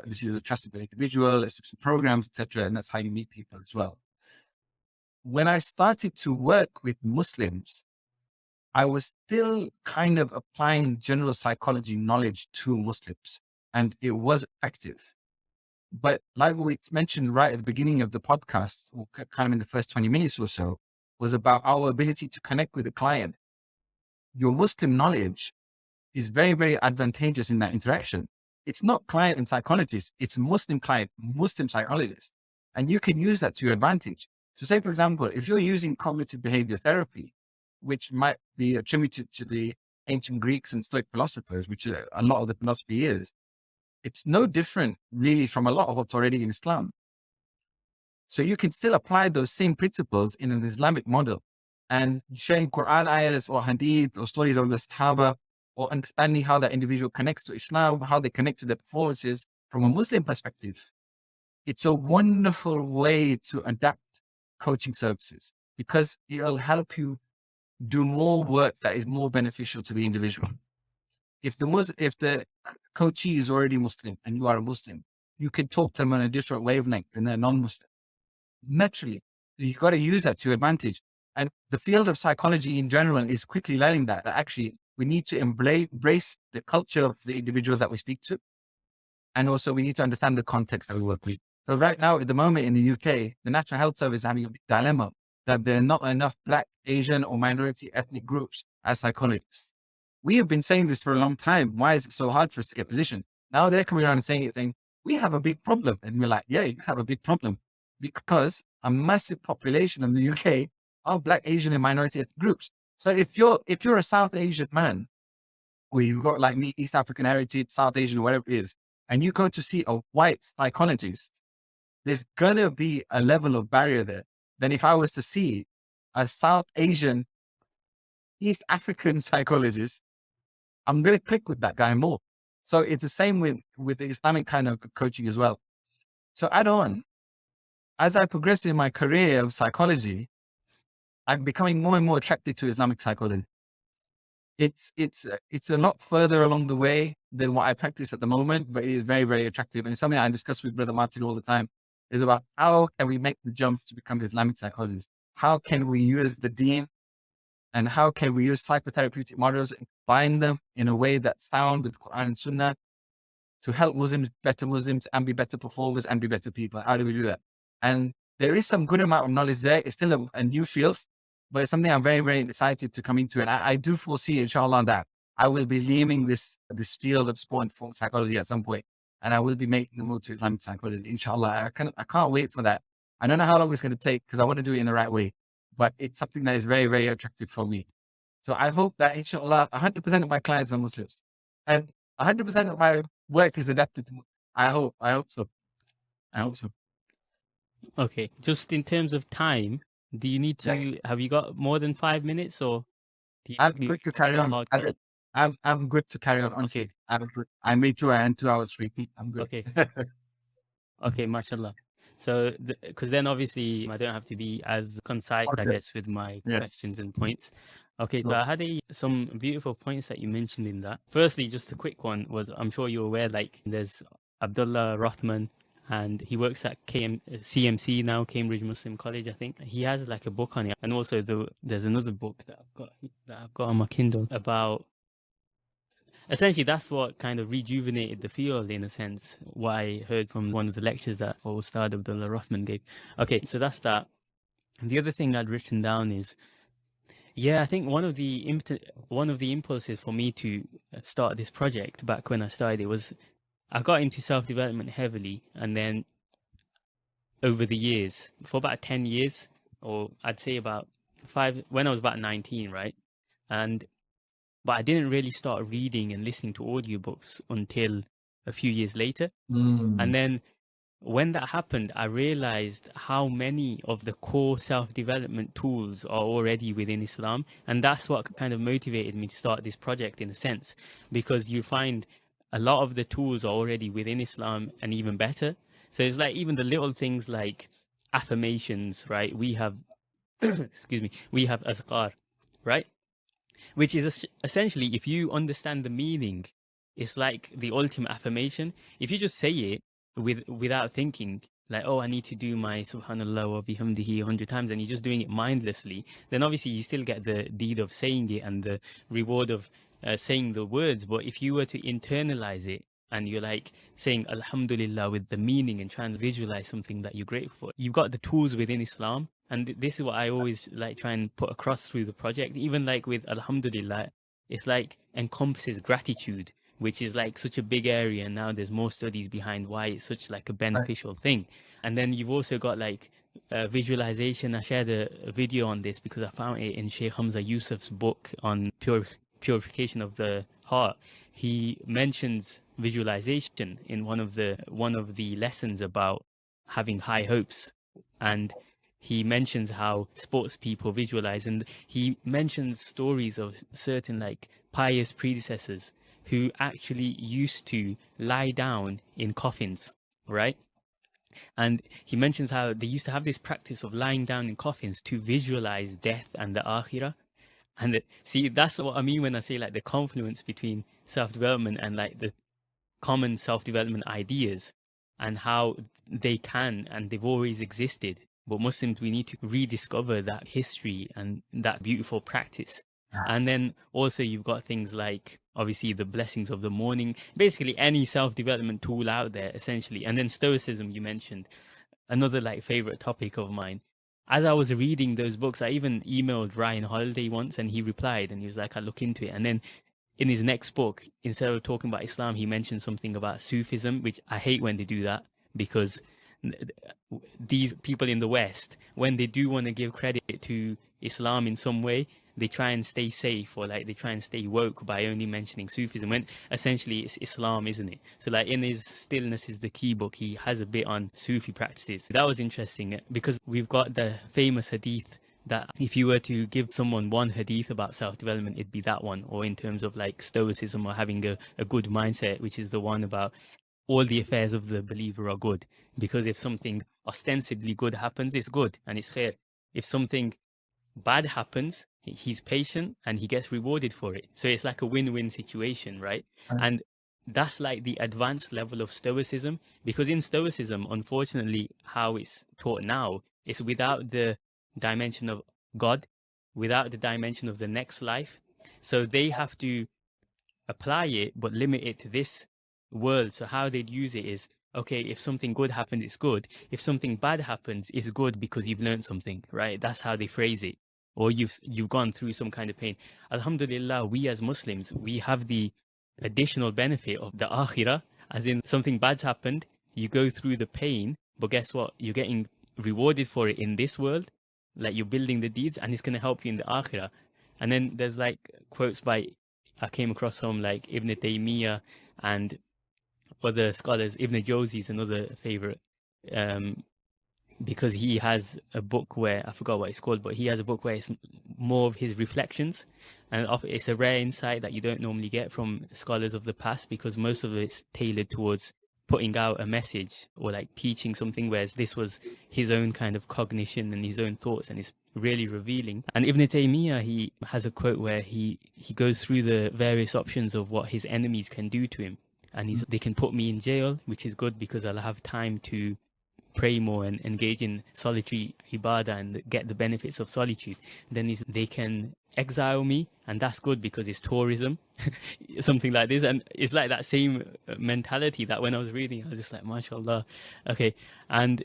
this is a trusted individual, let's do some programs, etc., and that's how you meet people as well. When I started to work with Muslims, I was still kind of applying general psychology knowledge to Muslims, and it was effective but like we mentioned right at the beginning of the podcast, kind of in the first 20 minutes or so, was about our ability to connect with the client. Your Muslim knowledge is very, very advantageous in that interaction. It's not client and psychologist, it's Muslim client, Muslim psychologist. And you can use that to your advantage. So say, for example, if you're using cognitive behavior therapy, which might be attributed to the ancient Greeks and Stoic philosophers, which uh, a lot of the philosophy is, it's no different really from a lot of what's already in Islam. So you can still apply those same principles in an Islamic model and sharing Quran ayahs or hadith or stories of the Sahaba or understanding how that individual connects to Islam, how they connect to their performances from a Muslim perspective. It's a wonderful way to adapt coaching services because it'll help you do more work that is more beneficial to the individual if the Muslim, if the coachee is already Muslim and you are a Muslim, you can talk to them on a different wavelength than they're non-Muslim. Naturally, you've got to use that to advantage. And the field of psychology in general is quickly learning that, that actually we need to embrace the culture of the individuals that we speak to. And also we need to understand the context that we work with. So right now, at the moment in the UK, the National Health Service is having a dilemma that there are not enough Black, Asian or minority ethnic groups as psychologists we have been saying this for a long time. Why is it so hard for us to get position? Now they're coming around and saying it, saying, we have a big problem. And we're like, yeah, you have a big problem because a massive population in the UK are Black, Asian, and minority ethnic groups. So if you're, if you're a South Asian man, or you've got like me, East African heritage, South Asian, whatever it is, and you go to see a white psychologist, there's gonna be a level of barrier there than if I was to see a South Asian, East African psychologist I'm going to click with that guy more. So it's the same with, with the Islamic kind of coaching as well. So add on, as I progress in my career of psychology, I'm becoming more and more attracted to Islamic psychology. It's, it's, it's a lot further along the way than what I practice at the moment, but it is very, very attractive. And it's something I discuss with Brother Martin all the time is about how can we make the jump to become Islamic psychologists? How can we use the deen and how can we use psychotherapeutic models and combine them in a way that's found with Quran and Sunnah to help Muslims, better Muslims and be better performers and be better people? How do we do that? And there is some good amount of knowledge there. It's still a, a new field, but it's something I'm very, very excited to come into. And I, I do foresee, inshallah, that I will be leaving this, this field of sport and performance psychology at some point, and I will be making the move to Islamic psychology, inshallah. I can't, I can't wait for that. I don't know how long it's going to take because I want to do it in the right way, but it's something that is very, very attractive for me. So I hope that, inshallah, 100% of my clients are Muslims and 100% of my work is adapted to. I hope, I hope so. I hope so. Okay, just in terms of time, do you need to Yes. have you got more than five minutes or do you I'm quick to carry on. I-? I'm, I'm good to carry on. Honestly, I'm good. I made two and two hours repeat. I'm good. Okay. Okay, mashallah. So, because then obviously I don't have to be as concise, I guess, with my Yeah. questions and points. Okay, so Sure. I had a, some beautiful points that you mentioned in that. Firstly, just a quick one was I'm sure you're aware, like there's Abdullah Rothman, and he works at KM, CMC now, Cambridge Muslim College, I think. He has like a book on it, and also the, there's another book that I've got that I've got on my Kindle about essentially that's what kind of rejuvenated the field in a sense what i heard from one of the lectures that Ustad Abdullah Rothman gave. Okay so that's that. And the other thing i'd written down is yeah i think one of the one of the impulses for me to start this project back when i started it was i got into self-development heavily and then over the years for about 10 years or i'd say about five when i was about 19 right? And but I didn't really start reading and listening to audiobooks until a few years later. Mm. And then when that happened, I realized how many of the core self development tools are already within Islam. And that's what kind of motivated me to start this project in a sense, because you find a lot of the tools are already within Islam and even better. So it's like even the little things like affirmations, right? We have, excuse me, we have azkar, right? Which is essentially if you understand the meaning it's like the ultimate affirmation. If you just say it with without thinking like oh i need to do my subhanallah wa bihamdihi a 100 times and you're just doing it mindlessly then obviously you still get the deed of saying it and the reward of uh, saying the words. But if you were to internalize it and you're like saying alhamdulillah with the meaning and trying to visualize something that you're grateful for. You've got the tools within islam and this is what i always like try and put across through the project. Even like with alhamdulillah it's like encompasses gratitude which is like such a big area and now there's more studies behind why it's such like a beneficial thing. And then you've also got like uh, visualization. I shared a, a video on this because i found it in sheikh hamza yusuf's book on pure purification of the heart. He mentions visualization in one of the one of the lessons about having high hopes. And he mentions how sports people visualize and he mentions stories of certain like pious predecessors who actually used to lie down in coffins right? And he mentions how they used to have this practice of lying down in coffins to visualize death and the akhirah. And it, see that's what i mean when i say like the confluence between self-development and like the common self-development ideas and how they can and they've always existed. But muslims we need to rediscover that history and that beautiful practice. Yeah. and then also you've got things like obviously the blessings of the morning. Basically any self-development tool out there essentially. And then stoicism you mentioned another like favorite topic of mine. As I was reading those books, I even emailed Ryan Holiday once and he replied and he was like, I look into it. And then in his next book, instead of talking about Islam, he mentioned something about Sufism, which I hate when they do that because these people in the West, when they do want to give credit to Islam in some way, they try and stay safe or like they try and stay woke by only mentioning Sufism when essentially it's Islam, isn't it? So like in his Stillness is the Key book, he has a bit on Sufi practices. That was interesting because we've got the famous hadith that if you were to give someone one hadith about self-development, it'd be that one, or in terms of like stoicism or having a, a good mindset, which is the one about all the affairs of the believer are good. Because if something ostensibly good happens, it's good and it's khair. If something bad happens, he's patient and he gets rewarded for it. So it's like a win-win situation, right? Right. And that's like the advanced level of stoicism because in stoicism, unfortunately, how it's taught now is without the dimension of God, without the dimension of the next life. So they have to apply it but limit it to this world. So how they'd use it is okay, if something good happens, it's good. If something bad happens, it's good because you've learned something, right? That's how they phrase it. Or you've you've gone through some kind of pain. Alhamdulillah, we as Muslims, we have the additional benefit of the akhirah, as in something bad's happened, you go through the pain, but guess what? You're getting rewarded for it in this world, like you're building the deeds, and it's going to help you in the akhirah. And then there's like quotes by, I came across some like Ibn Taymiyyah and other scholars. Ibn Jawzi is another favorite, um, because he has a book where I forgot what it's called, but he has a book where it's more of his reflections, and it's a rare insight that you don't normally get from scholars of the past because most of it's tailored towards putting out a message or like teaching something, whereas this was his own kind of cognition and his own thoughts, and it's really revealing. And Ibn Taymiyyah, he has a quote where he he goes through the various options of what his enemies can do to him, and he's they can put me in jail, which is good because I'll have time to pray more and engage in solitary ibadah and get the benefits of solitude. Then they can exile me and that's good because it's tourism something like this. And it's like that same uh, mentality that when i was reading i was just like mashallah. Okay. And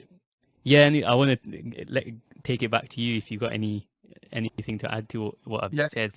yeah and i want to let, take it back to you if you've got any anything to add to what i've yeah, said.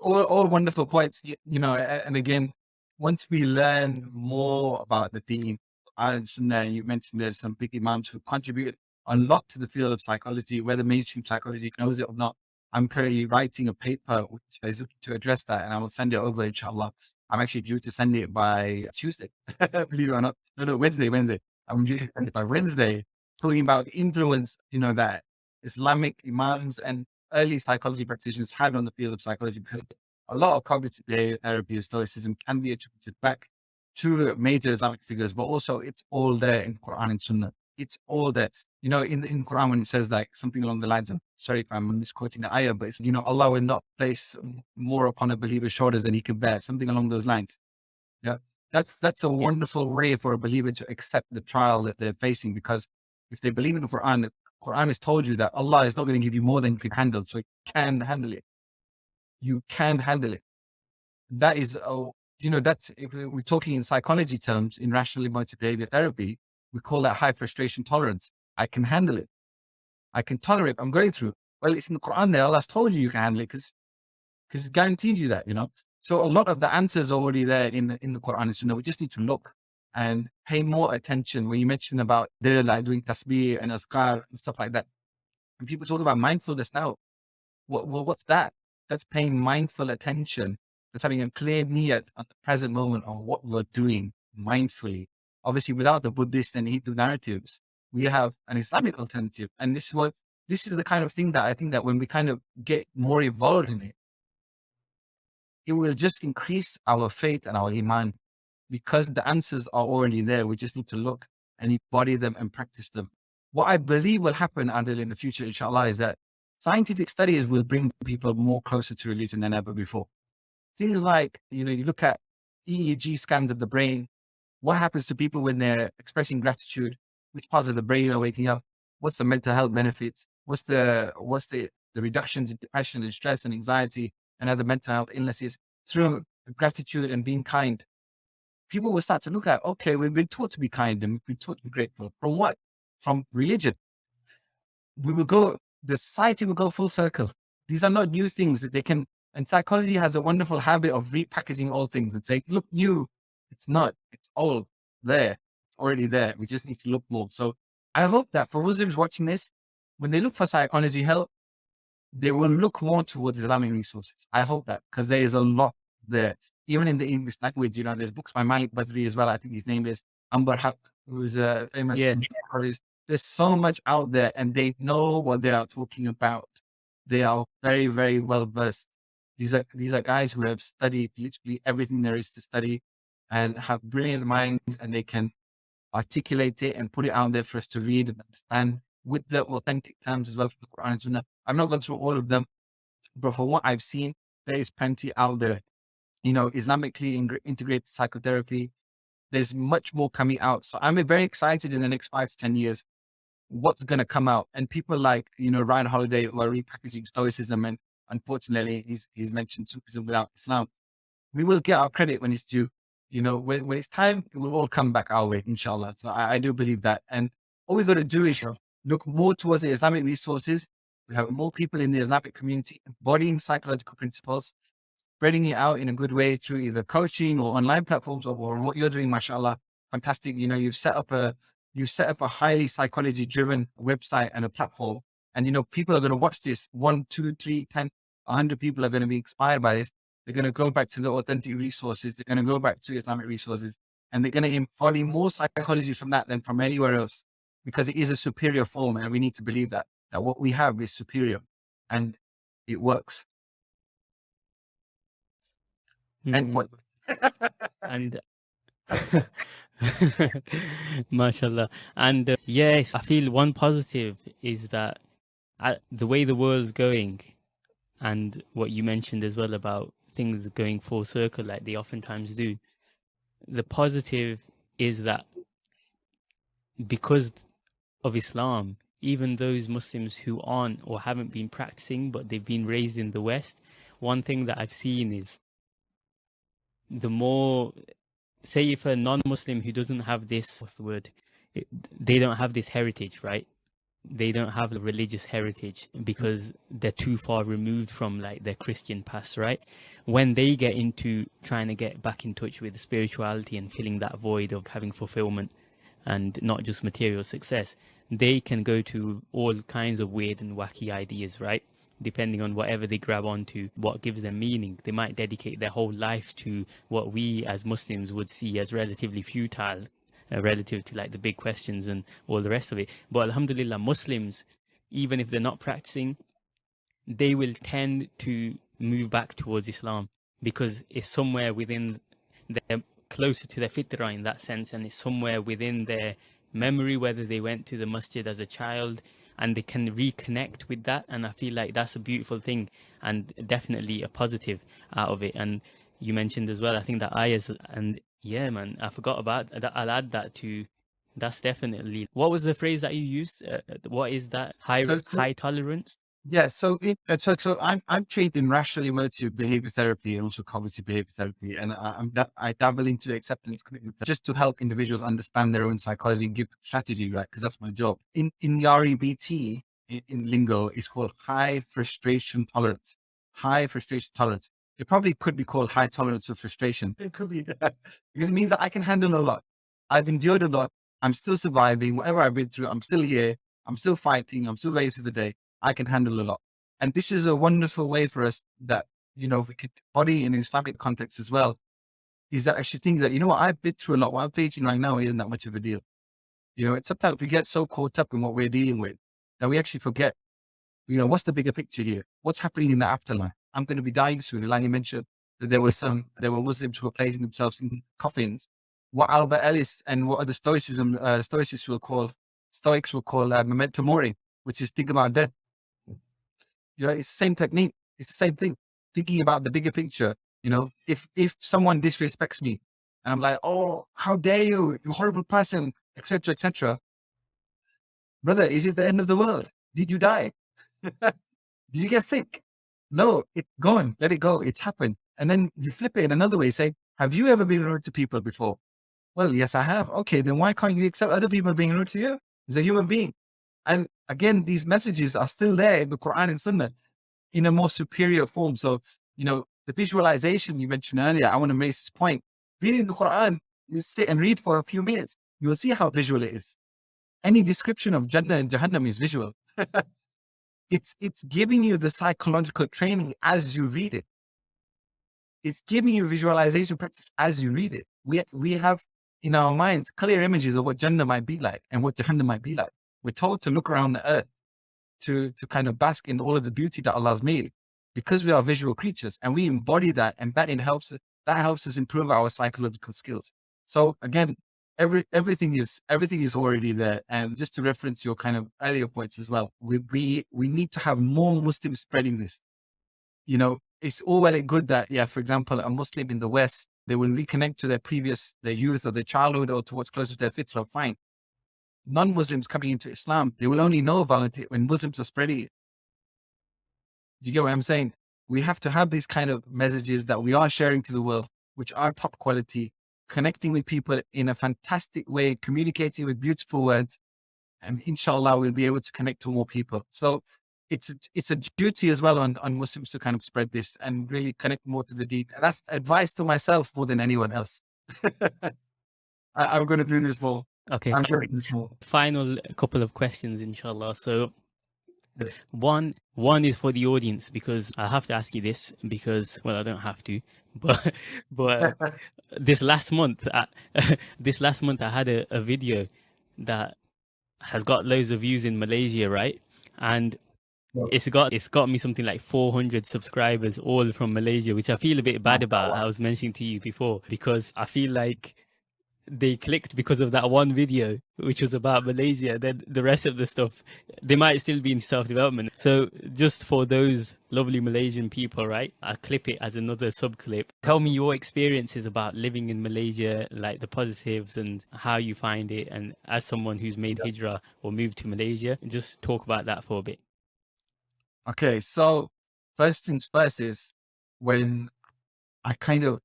all, all wonderful points you, know and again once we learn more about the deen and you mentioned there's some big imams who contributed a lot to the field of psychology whether mainstream psychology knows it or not I'm currently writing a paper which is to address that, and I will send it over, inshallah. I'm actually due to send it by Tuesday, believe it or not. No, no, Wednesday, Wednesday. I'm due to send it by Wednesday, talking about the influence, you know, that Islamic imams and early psychology practitioners had on the field of psychology, because a lot of cognitive behavior therapy and stoicism can be attributed back to major Islamic figures, but also it's all there in Quran and Sunnah it's all that, you know, in the in Quran when it says like something along the lines of, sorry if I'm misquoting the ayah, but it's, you know, Allah will not place more upon a believer's shoulders than he can bear, something along those lines. Yeah. That's, that's a wonderful way for a believer to accept the trial that they're facing because if they believe in the Quran, the Quran has told you that Allah is not going to give you more than you can handle. So you can handle it. You can handle it. That is, oh, you know, that's, if we're talking in psychology terms, in rational emotive behavior therapy, we call that high frustration tolerance. I can handle it. I can tolerate. I'm going through. Well, it's in the Quran there. Allah's told you you can handle it because because it guarantees you that, you know. So a lot of the answers already there in the in the Quran. You know, we just need to look and pay more attention. When you mentioned about they're like doing tasbih and azkar and stuff like that, and people talk about mindfulness now. What, well, what's that? That's paying mindful attention. That's having a clear niyat at the present moment on what we're doing mindfully obviously without the Buddhist and Hindu narratives, we have an Islamic alternative. And this is what, this is the kind of thing that I think that when we kind of get more involved in it, it will just increase our faith and our iman because the answers are already there. We just need to look and embody them and practice them. What I believe will happen, Adil, in the future, inshallah, is that scientific studies will bring people more closer to religion than ever before. Things like, you know, you look at EEG scans of the brain, what happens to people when they're expressing gratitude? Which parts of the brain are waking up? What's the mental health benefits? What's the what's the the reductions in depression and stress and anxiety and other mental health illnesses through gratitude and being kind? People will start to look at, okay, we've been taught to be kind and we've been taught to be grateful. From what? From religion. We will go, the society will go full circle. These are not new things that they can, and psychology has a wonderful habit of repackaging all things and saying, look new, it's not. All there. It's already there. We just need to look more. So I hope that for Muslims watching this, when they look for psychology help, they will look more towards Islamic resources. I hope that because there is a lot there. Even in the English language, you know, there's books by Malik Badri as well. I think his name is Amber Haque, who's a famous yeah. There's so much out there and they know what they are talking about. They are very, very well versed. These are, these are guys who have studied literally everything there is to study and have brilliant minds and they can articulate it and put it out there for us to read and understand with the authentic terms as well from the Quran and Sunnah. I'm not going through all of them, but from what I've seen, there is plenty out there. You know, Islamically integrated psychotherapy, there's much more coming out. So I'm very excited in the next five to 10 years, what's going to come out. And people like, you know, Ryan Holiday who are repackaging Stoicism and unfortunately he's, he's mentioned Sufism without Islam. We will get our credit when it's due you know, when, when it's time, it will all come back our way, inshallah. So I, I do believe that. And all we've got to do is look more towards the Islamic resources. We have more people in the Islamic community embodying psychological principles, spreading it out in a good way through either coaching or online platforms or, or what you're doing, mashallah. Fantastic. You know, you've set up a, you set up a highly psychology driven website and a platform. And, you know, people are going to watch this one, two, three, ten, a hundred people are going to be inspired by this. They're going to go back to the authentic resources. They're going to go back to Islamic resources and they're going to embody more psychology from that than from anywhere else because it is a superior form. And we need to believe that, that what we have is superior and it works. And what? and mashallah and uh, yes i feel one positive is that uh, the way the world's going and what you mentioned as well about things going full circle like they oftentimes do. The positive is that because of islam even those muslims who aren't or haven't been practicing but they've been raised in the west one thing that i've seen is the more say if a non-muslim who doesn't have this what's the word? They don't have this heritage right they don't have a religious heritage because they're too far removed from like their christian past right? When they get into trying to get back in touch with spirituality and filling that void of having fulfillment and not just material success they can go to all kinds of weird and wacky ideas right? Depending on whatever they grab onto, what gives them meaning. They might dedicate their whole life to what we as Muslims would see as relatively futile, uh, relative to like the big questions and all the rest of it. But Alhamdulillah, Muslims, even if they're not practicing, they will tend to move back towards Islam because it's somewhere within their closer to their fitrah in that sense and it's somewhere within their memory whether they went to the masjid as a child and they can reconnect with that and i feel like that's a beautiful thing and definitely a positive out of it and you mentioned as well i think that ayahs and yeah man i forgot about that i'll add that to that's definitely what was the phrase that you used uh, what is that high high tolerance yeah, so it, uh, so so I'm I'm trained in rational emotive behavior therapy and also cognitive behavior therapy, and I, I'm I dabble into acceptance just to help individuals understand their own psychology and give strategy, right? Because that's my job. In in the REBT in, in lingo, it's called high frustration tolerance. High frustration tolerance. It probably could be called high tolerance of frustration. It could be that because it means that I can handle a lot. I've endured a lot. I'm still surviving. Whatever I've been through, I'm still here. I'm still fighting. I'm still raised to the day. I can handle a lot. And this is a wonderful way for us that, you know, we could body in Islamic context as well, is that actually think that, you know what, I've been through a lot. What I'm facing right now isn't that much of a deal. You know, it's sometimes we get so caught up in what we're dealing with that we actually forget, you know, what's the bigger picture here? What's happening in the afterlife? I'm going to be dying soon. Like you mentioned that there were some, there were Muslims who were placing themselves in coffins. What Albert Ellis and what other Stoicism, uh, Stoicists will call, Stoics will call uh, memento mori, which is think about death. You know, it's the same technique. It's the same thing. Thinking about the bigger picture. You know, if if someone disrespects me, and I'm like, oh, how dare you, you horrible person, etc., etc. Brother, is it the end of the world? Did you die? Did you get sick? No, it's gone. Let it go. It's happened. And then you flip it in another way, say, have you ever been rude to people before? Well, yes, I have. Okay, then why can't you accept other people being rude to you? As a human being. And again, these messages are still there in the Quran and Sunnah in a more superior form. So, you know, the visualization you mentioned earlier, I want to make this point. Reading the Quran, you sit and read for a few minutes, you will see how visual it is. Any description of Jannah and Jahannam is visual. it's, it's giving you the psychological training as you read it. It's giving you visualization practice as you read it. We, we have in our minds clear images of what Jannah might be like and what Jahannam might be like. We're told to look around the earth to, to kind of bask in all of the beauty that Allah's made because we are visual creatures and we embody that and that helps that helps us improve our psychological skills. So again, every everything is everything is already there. And just to reference your kind of earlier points as well, we we we need to have more Muslims spreading this. You know, it's all well and good that yeah, for example, a Muslim in the West, they will reconnect to their previous their youth or their childhood or to what's closer to their fitrah, fine non-Muslims coming into Islam, they will only know about it when Muslims are spreading it. Do you get what I'm saying? We have to have these kind of messages that we are sharing to the world, which are top quality, connecting with people in a fantastic way, communicating with beautiful words. And inshallah, we'll be able to connect to more people. So it's a, it's a duty as well on, on Muslims to kind of spread this and really connect more to the deen. And that's advice to myself more than anyone else. I, am going to do this more. Okay. I'm going to do this more. Final couple of questions, inshallah. So one one is for the audience because I have to ask you this because well I don't have to but but this last month I, this last month I had a, a video that has got loads of views in Malaysia right? And it's got it's got me something like 400 subscribers all from Malaysia which I feel a bit bad oh, about. I was mentioning to you before because I feel like they clicked because of that one video which was about malaysia then the rest of the stuff they might still be in self-development. So just for those lovely malaysian people right i clip it as another sub clip tell me your experiences about living in malaysia like the positives and how you find it and as someone who's made hijrah or moved to malaysia just talk about that for a bit. Okay so first things first is when i kind of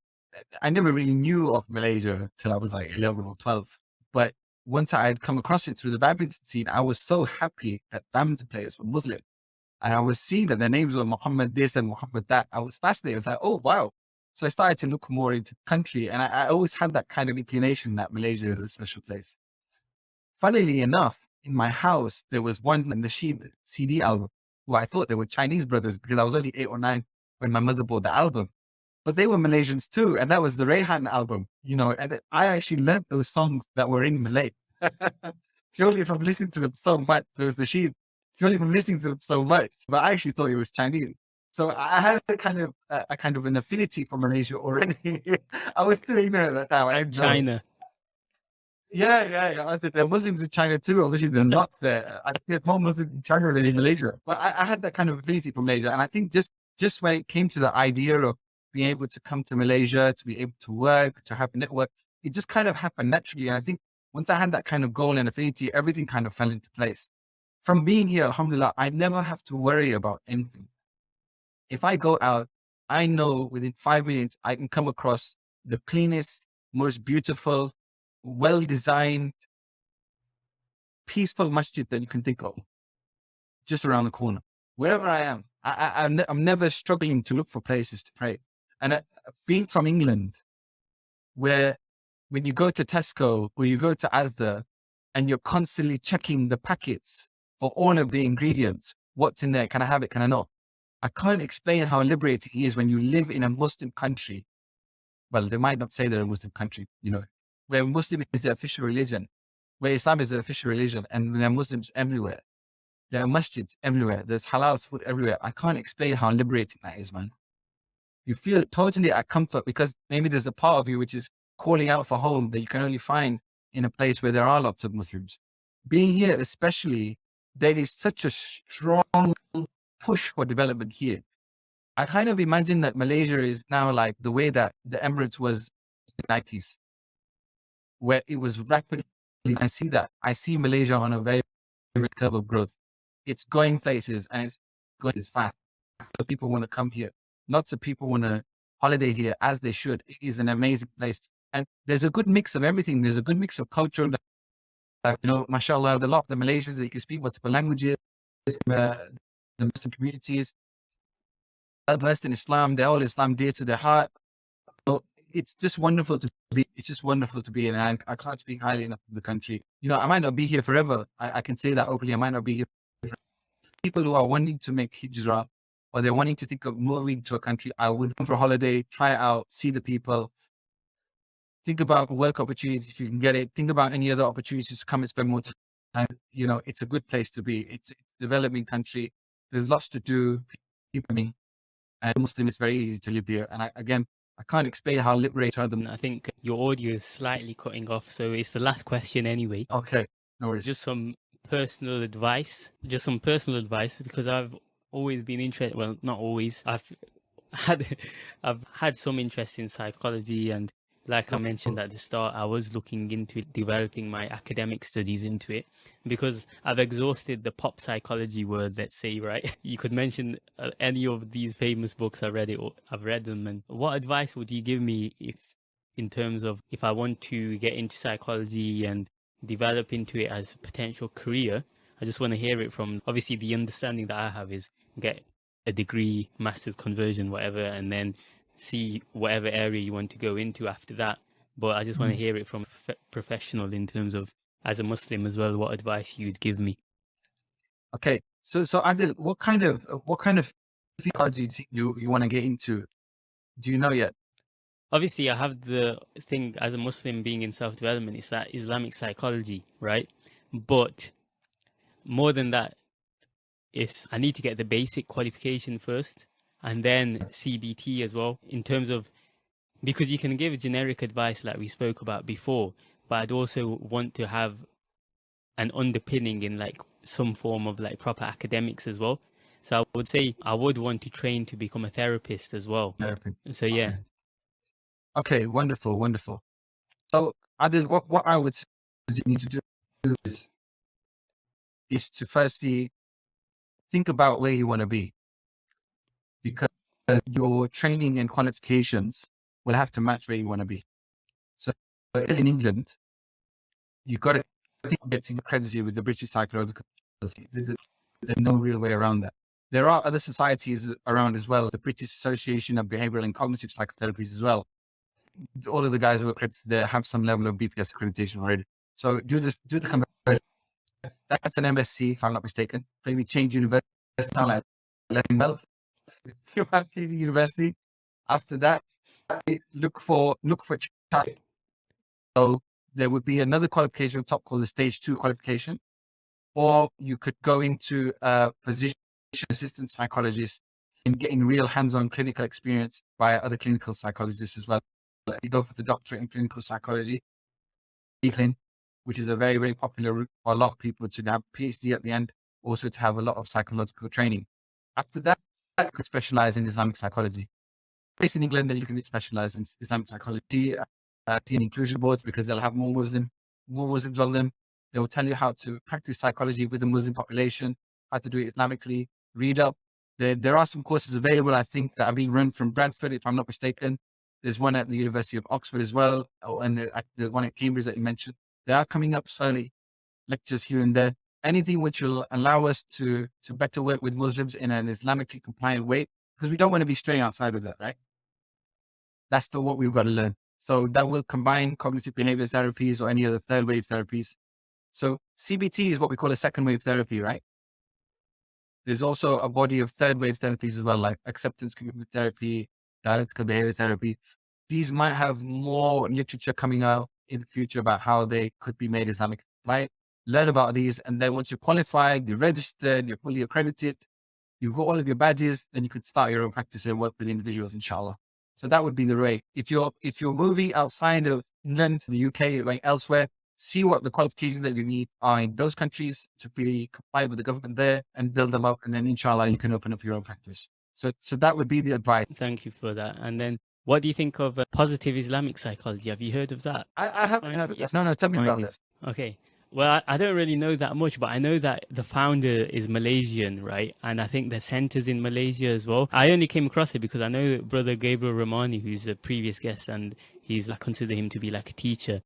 I never really knew of Malaysia till I was like 11 or 12. But once I had come across it through the badminton scene, I was so happy that badminton players were Muslim. And I was seeing that their names were Muhammad this and Muhammad that. I was fascinated. I was like, oh, wow. So I started to look more into the country. And I, I always had that kind of inclination that Malaysia is a special place. Funnily enough, in my house, there was one Nasheed CD album who I thought they were Chinese brothers because I was only eight or nine when my mother bought the album but they were Malaysians too. And that was the Raihan album, you know, and I actually learned those songs that were in Malay purely from listening to them so much. There was the sheet purely from listening to them so much, but I actually thought it was Chinese. So I had a kind of a, a kind of an affinity for Malaysia already. I was still ignorant at that time. China. Yeah, yeah, yeah. There are Muslims in China too. Obviously, they're not there. I think there's more Muslims in China than in Malaysia. But I, I had that kind of affinity for Malaysia, and I think just just when it came to the idea of being able to come to Malaysia, to be able to work, to have a network. It just kind of happened naturally. And I think once I had that kind of goal and affinity, everything kind of fell into place. From being here, alhamdulillah, I never have to worry about anything. If I go out, I know within five minutes, I can come across the cleanest, most beautiful, well-designed, peaceful masjid that you can think of, just around the corner. Wherever I am, I, I, I'm, I'm never struggling to look for places to pray. And uh, being from England, where when you go to Tesco or you go to Asda and you're constantly checking the packets for all of the ingredients, what's in there? Can I have it? Can I not? I can't explain how liberating it is when you live in a Muslim country. Well, they might not say they're a Muslim country, you know, where Muslim is the official religion, where Islam is the official religion, and there are Muslims everywhere. There are masjids everywhere. There's halal food everywhere. I can't explain how liberating that is, man you feel totally at comfort because maybe there's a part of you which is calling out for home that you can only find in a place where there are lots of Muslims. Being here, especially, there is such a strong push for development here. I kind of imagine that Malaysia is now like the way that the Emirates was in the 90s, where it was rapidly. I see that. I see Malaysia on a very, very curve of growth. It's going places and it's going as fast. So people want to come here lots of people want to holiday here as they should. It is an amazing place. And there's a good mix of everything. There's a good mix of culture. Uh, you know, mashallah, the lot of the Malaysians that you can speak multiple languages, uh, the Muslim communities, versed in Islam, they're all Islam dear to their heart. So it's just wonderful to be, it's just wonderful to be in. I, I can't speak highly enough of the country. You know, I might not be here forever. I, I can say that openly. I might not be here. People who are wanting to make hijrah or they're wanting to think of moving to a country, I would come for a holiday, try it out, see the people, think about work opportunities if you can get it, think about any other opportunities to come and spend more time. You know, it's a good place to be. It's, it's a developing country. There's lots to do. People, and Muslim is very easy to live here. And I, again, I can't explain how liberating them. I think your audio is slightly cutting off, so it's the last question anyway. Okay, no worries. Just some personal advice, just some personal advice, because I've always been interested. Well, not always. I've had I've had some interest in psychology, and like I mentioned at the start, I was looking into developing my academic studies into it because I've exhausted the pop psychology world. Let's say, right? You could mention uh, any of these famous books. I read it. I've read them. And what advice would you give me if in terms of if I want to get into psychology and develop into it as a potential career. I just want to hear it from obviously the understanding that I have is get a degree, master's conversion, whatever, and then see whatever area you want to go into after that. But I just want to Mm. hear it from a professional in terms of as a Muslim as well, what advice you'd give me. Okay, so so Adil, what kind of what kind of psychology do you think you you want to get into? Do you know yet? Obviously, I have the thing as a Muslim being in self development, it's that Islamic psychology, right? But more than that is I need to get the basic qualification first and then CBT as well in terms of because you can give generic advice like we spoke about before, but I'd also want to have an underpinning in like some form of like proper academics as well. So I would say I would want to train to become a therapist as well. Therapy. So yeah, Okay, wonderful, wonderful. So Adil, what what I would you need to do is is to firstly think about where you want to be, because your training and qualifications will have to match where you want to be. So in England, you've got to think of getting accredited with the British Psychological Society. There- there- There's no real way around that. There are other societies around as well, the British Association of Behavioral and Cognitive Psychotherapies as well. All of the guys who are accredited there have some level of BPS accreditation already. So do this, do the conversion. That's an MSc, if I'm not mistaken. Maybe change university, letting well. You university. After that, look for look for chartered. So there would be another qualification on top called the stage two qualification, or you could go into a position assistant psychologist and getting real hands-on clinical experience by other clinical psychologists as well. You go for the doctorate in clinical psychology, which is a very, very popular route for a lot of people to have PhD at the end, also to have a lot of psychological training. After that, you could specialize in Islamic psychology. Based in England, then you can specialize in Islamic psychology, uh, teen inclusion boards, because they'll have more Muslim, more Muslims on them. They will tell you how to practice psychology with the Muslim population, how to do it Islamically, read up. There, there are some courses available, I think, that are being run from Bradford, if I'm not mistaken. There's one at the University of Oxford as well, and the, the one at Cambridge that you mentioned. They are coming up slowly, lectures here and there. Anything which will allow us to to better work with Muslims in an Islamically compliant way, because we don't want to be straying outside of that, right? That's the what we've got to learn. So that will combine cognitive behavior therapies or any other third wave therapies. So CBT is what we call a second wave therapy, right? There's also a body of third wave therapies as well, like acceptance commitment therapy, dialectical behavior therapy. These might have more literature coming out in the future about how they could be made Islamic, right? Learn about these. And then once you're qualified, you're registered, you're fully accredited, you've got all of your badges, then you could start your own practice and work with individuals, inshallah. So that would be the way. If you're, if you're moving outside of England to the UK, like elsewhere, see what the qualifications that you need are in those countries to be compliant with the government there and build them up. And then inshallah, you can open up your own practice. So, so that would be the advice. thank you for that. And then what do you think of uh, positive Islamic psychology? Have you heard of that? I, I haven't Fine, heard of yeah. this. No, no, tell me about this. Okay. Well, I, I don't really know that much, but I know that the founder is Malaysian, right? And I think the center's in Malaysia as well. I only came across it because I know brother Gabriel Romani, who's a previous guest, and he's I consider him to be like a teacher.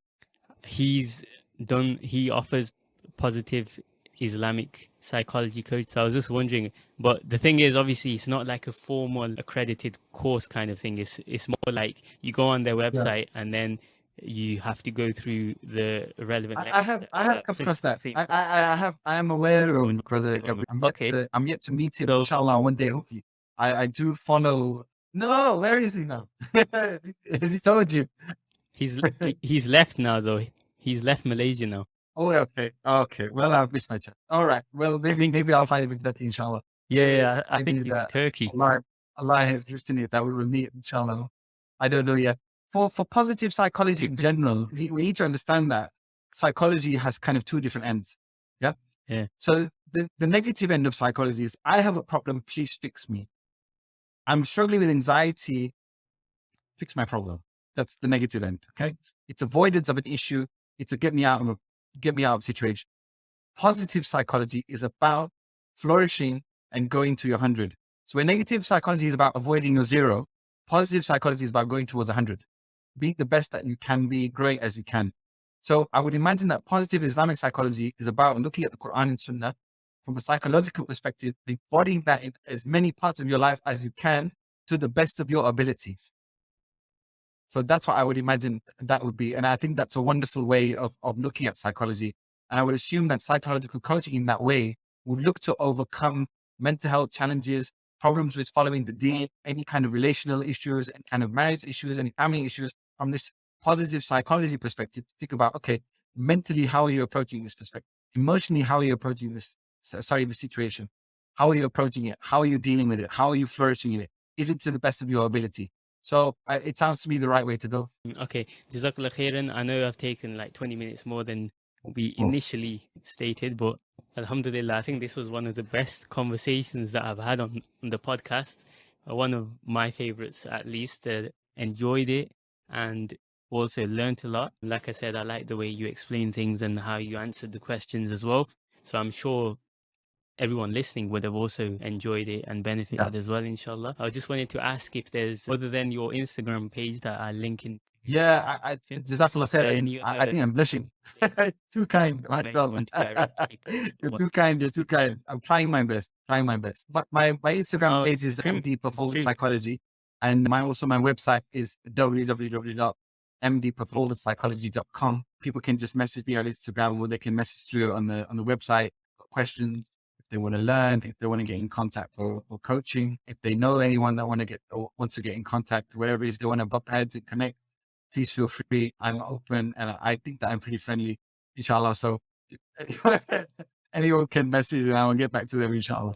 He's done. He offers positive Islamic psychology coach. So I was just wondering, but the thing is, obviously, it's not like a formal accredited course kind of thing. It's it's more like you go on their website and then you have to go through the relevant. I, I have, I have uh, come across that. thing. I, I, I have, I am aware of. Gabriel. I'm yet Okay. to, I'm yet to meet him, So- inshallah, one day. Hopefully, I, I do follow. No, where is he now? Has he told you? He's he's left now though. He's left Malaysia now. Oh, okay, okay. Well, I've missed my chance. All right. Well, maybe, maybe I'll find it with that inshallah. Yeah, yeah. I, think do he's in that. Turkey. Allah, Allah has written it that we will meet, inshallah. I don't know yet. For for positive psychology in general, we, we need to understand that psychology has kind of two different ends. Yeah. Yeah. So the, the negative end of psychology is I have a problem, please fix me. I'm struggling with anxiety, fix my problem. That's the negative end. Okay. It's avoidance of an issue. It's a get me out of a get me out of situation. Positive psychology is about flourishing and going to your hundred. So where negative psychology is about avoiding your zero, positive psychology is about going towards 100. be the best that you can be, great as you can. So I would imagine that positive Islamic psychology is about looking at the Quran and Sunnah from a psychological perspective, embodying that in as many parts of your life as you can to the best of your ability. So that's what I would imagine that would be. And I think that's a wonderful way of, of looking at psychology. And I would assume that psychological coaching in that way would look to overcome mental health challenges, problems with following the deen, any kind of relational issues and kind of marriage issues, any family issues from this positive psychology perspective. To think about, okay, mentally, how are you approaching this perspective? Emotionally, how are you approaching this? Sorry, the situation. How are you approaching it? How are you dealing with it? How are you flourishing in it? Is it to the best of your ability? So uh, it sounds to me the right way to go. Mm, okay, Jazakallah khairan. I know I've taken like 20 minutes more than we oh. initially stated, but Alhamdulillah, I think this was one of the best conversations that I've had on, on the podcast. Uh, one of my favorites, at least. Uh, enjoyed it and also learned a lot. Like I said, I like the way you explain things and how you answered the questions as well. So I'm sure everyone listening would have also enjoyed it and benefited yeah. as well, inshallah. I just wanted to ask if there's, other than your Instagram page that I link in. Yeah, I, I, Jazakallah khair. I, I think I'm blushing. too kind. you're too kind. You're too kind. I'm trying my best. Trying my best. But my, my Instagram oh, page is MD Performance Psychology. And my also my website is www.mdperformancepsychology.com. People can just message me on Instagram or they can message through on the on the website questions they want to learn, if they want to get in contact for coaching, if they know anyone that want to get or wants to get in contact, whatever it is they want to bump heads and connect, please feel free. I'm open and I think that I'm pretty friendly, inshallah. So anyone can message and I will get back to them, inshallah.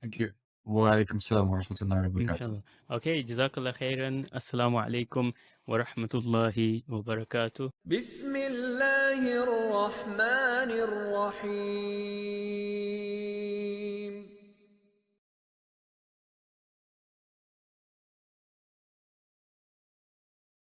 Thank you. وعليكم السلام ورحمة الله وبركاته. Okay, جزاك الله خيرا. السلام عليكم ورحمة الله وبركاته. بسم الله الرحمن الرحيم.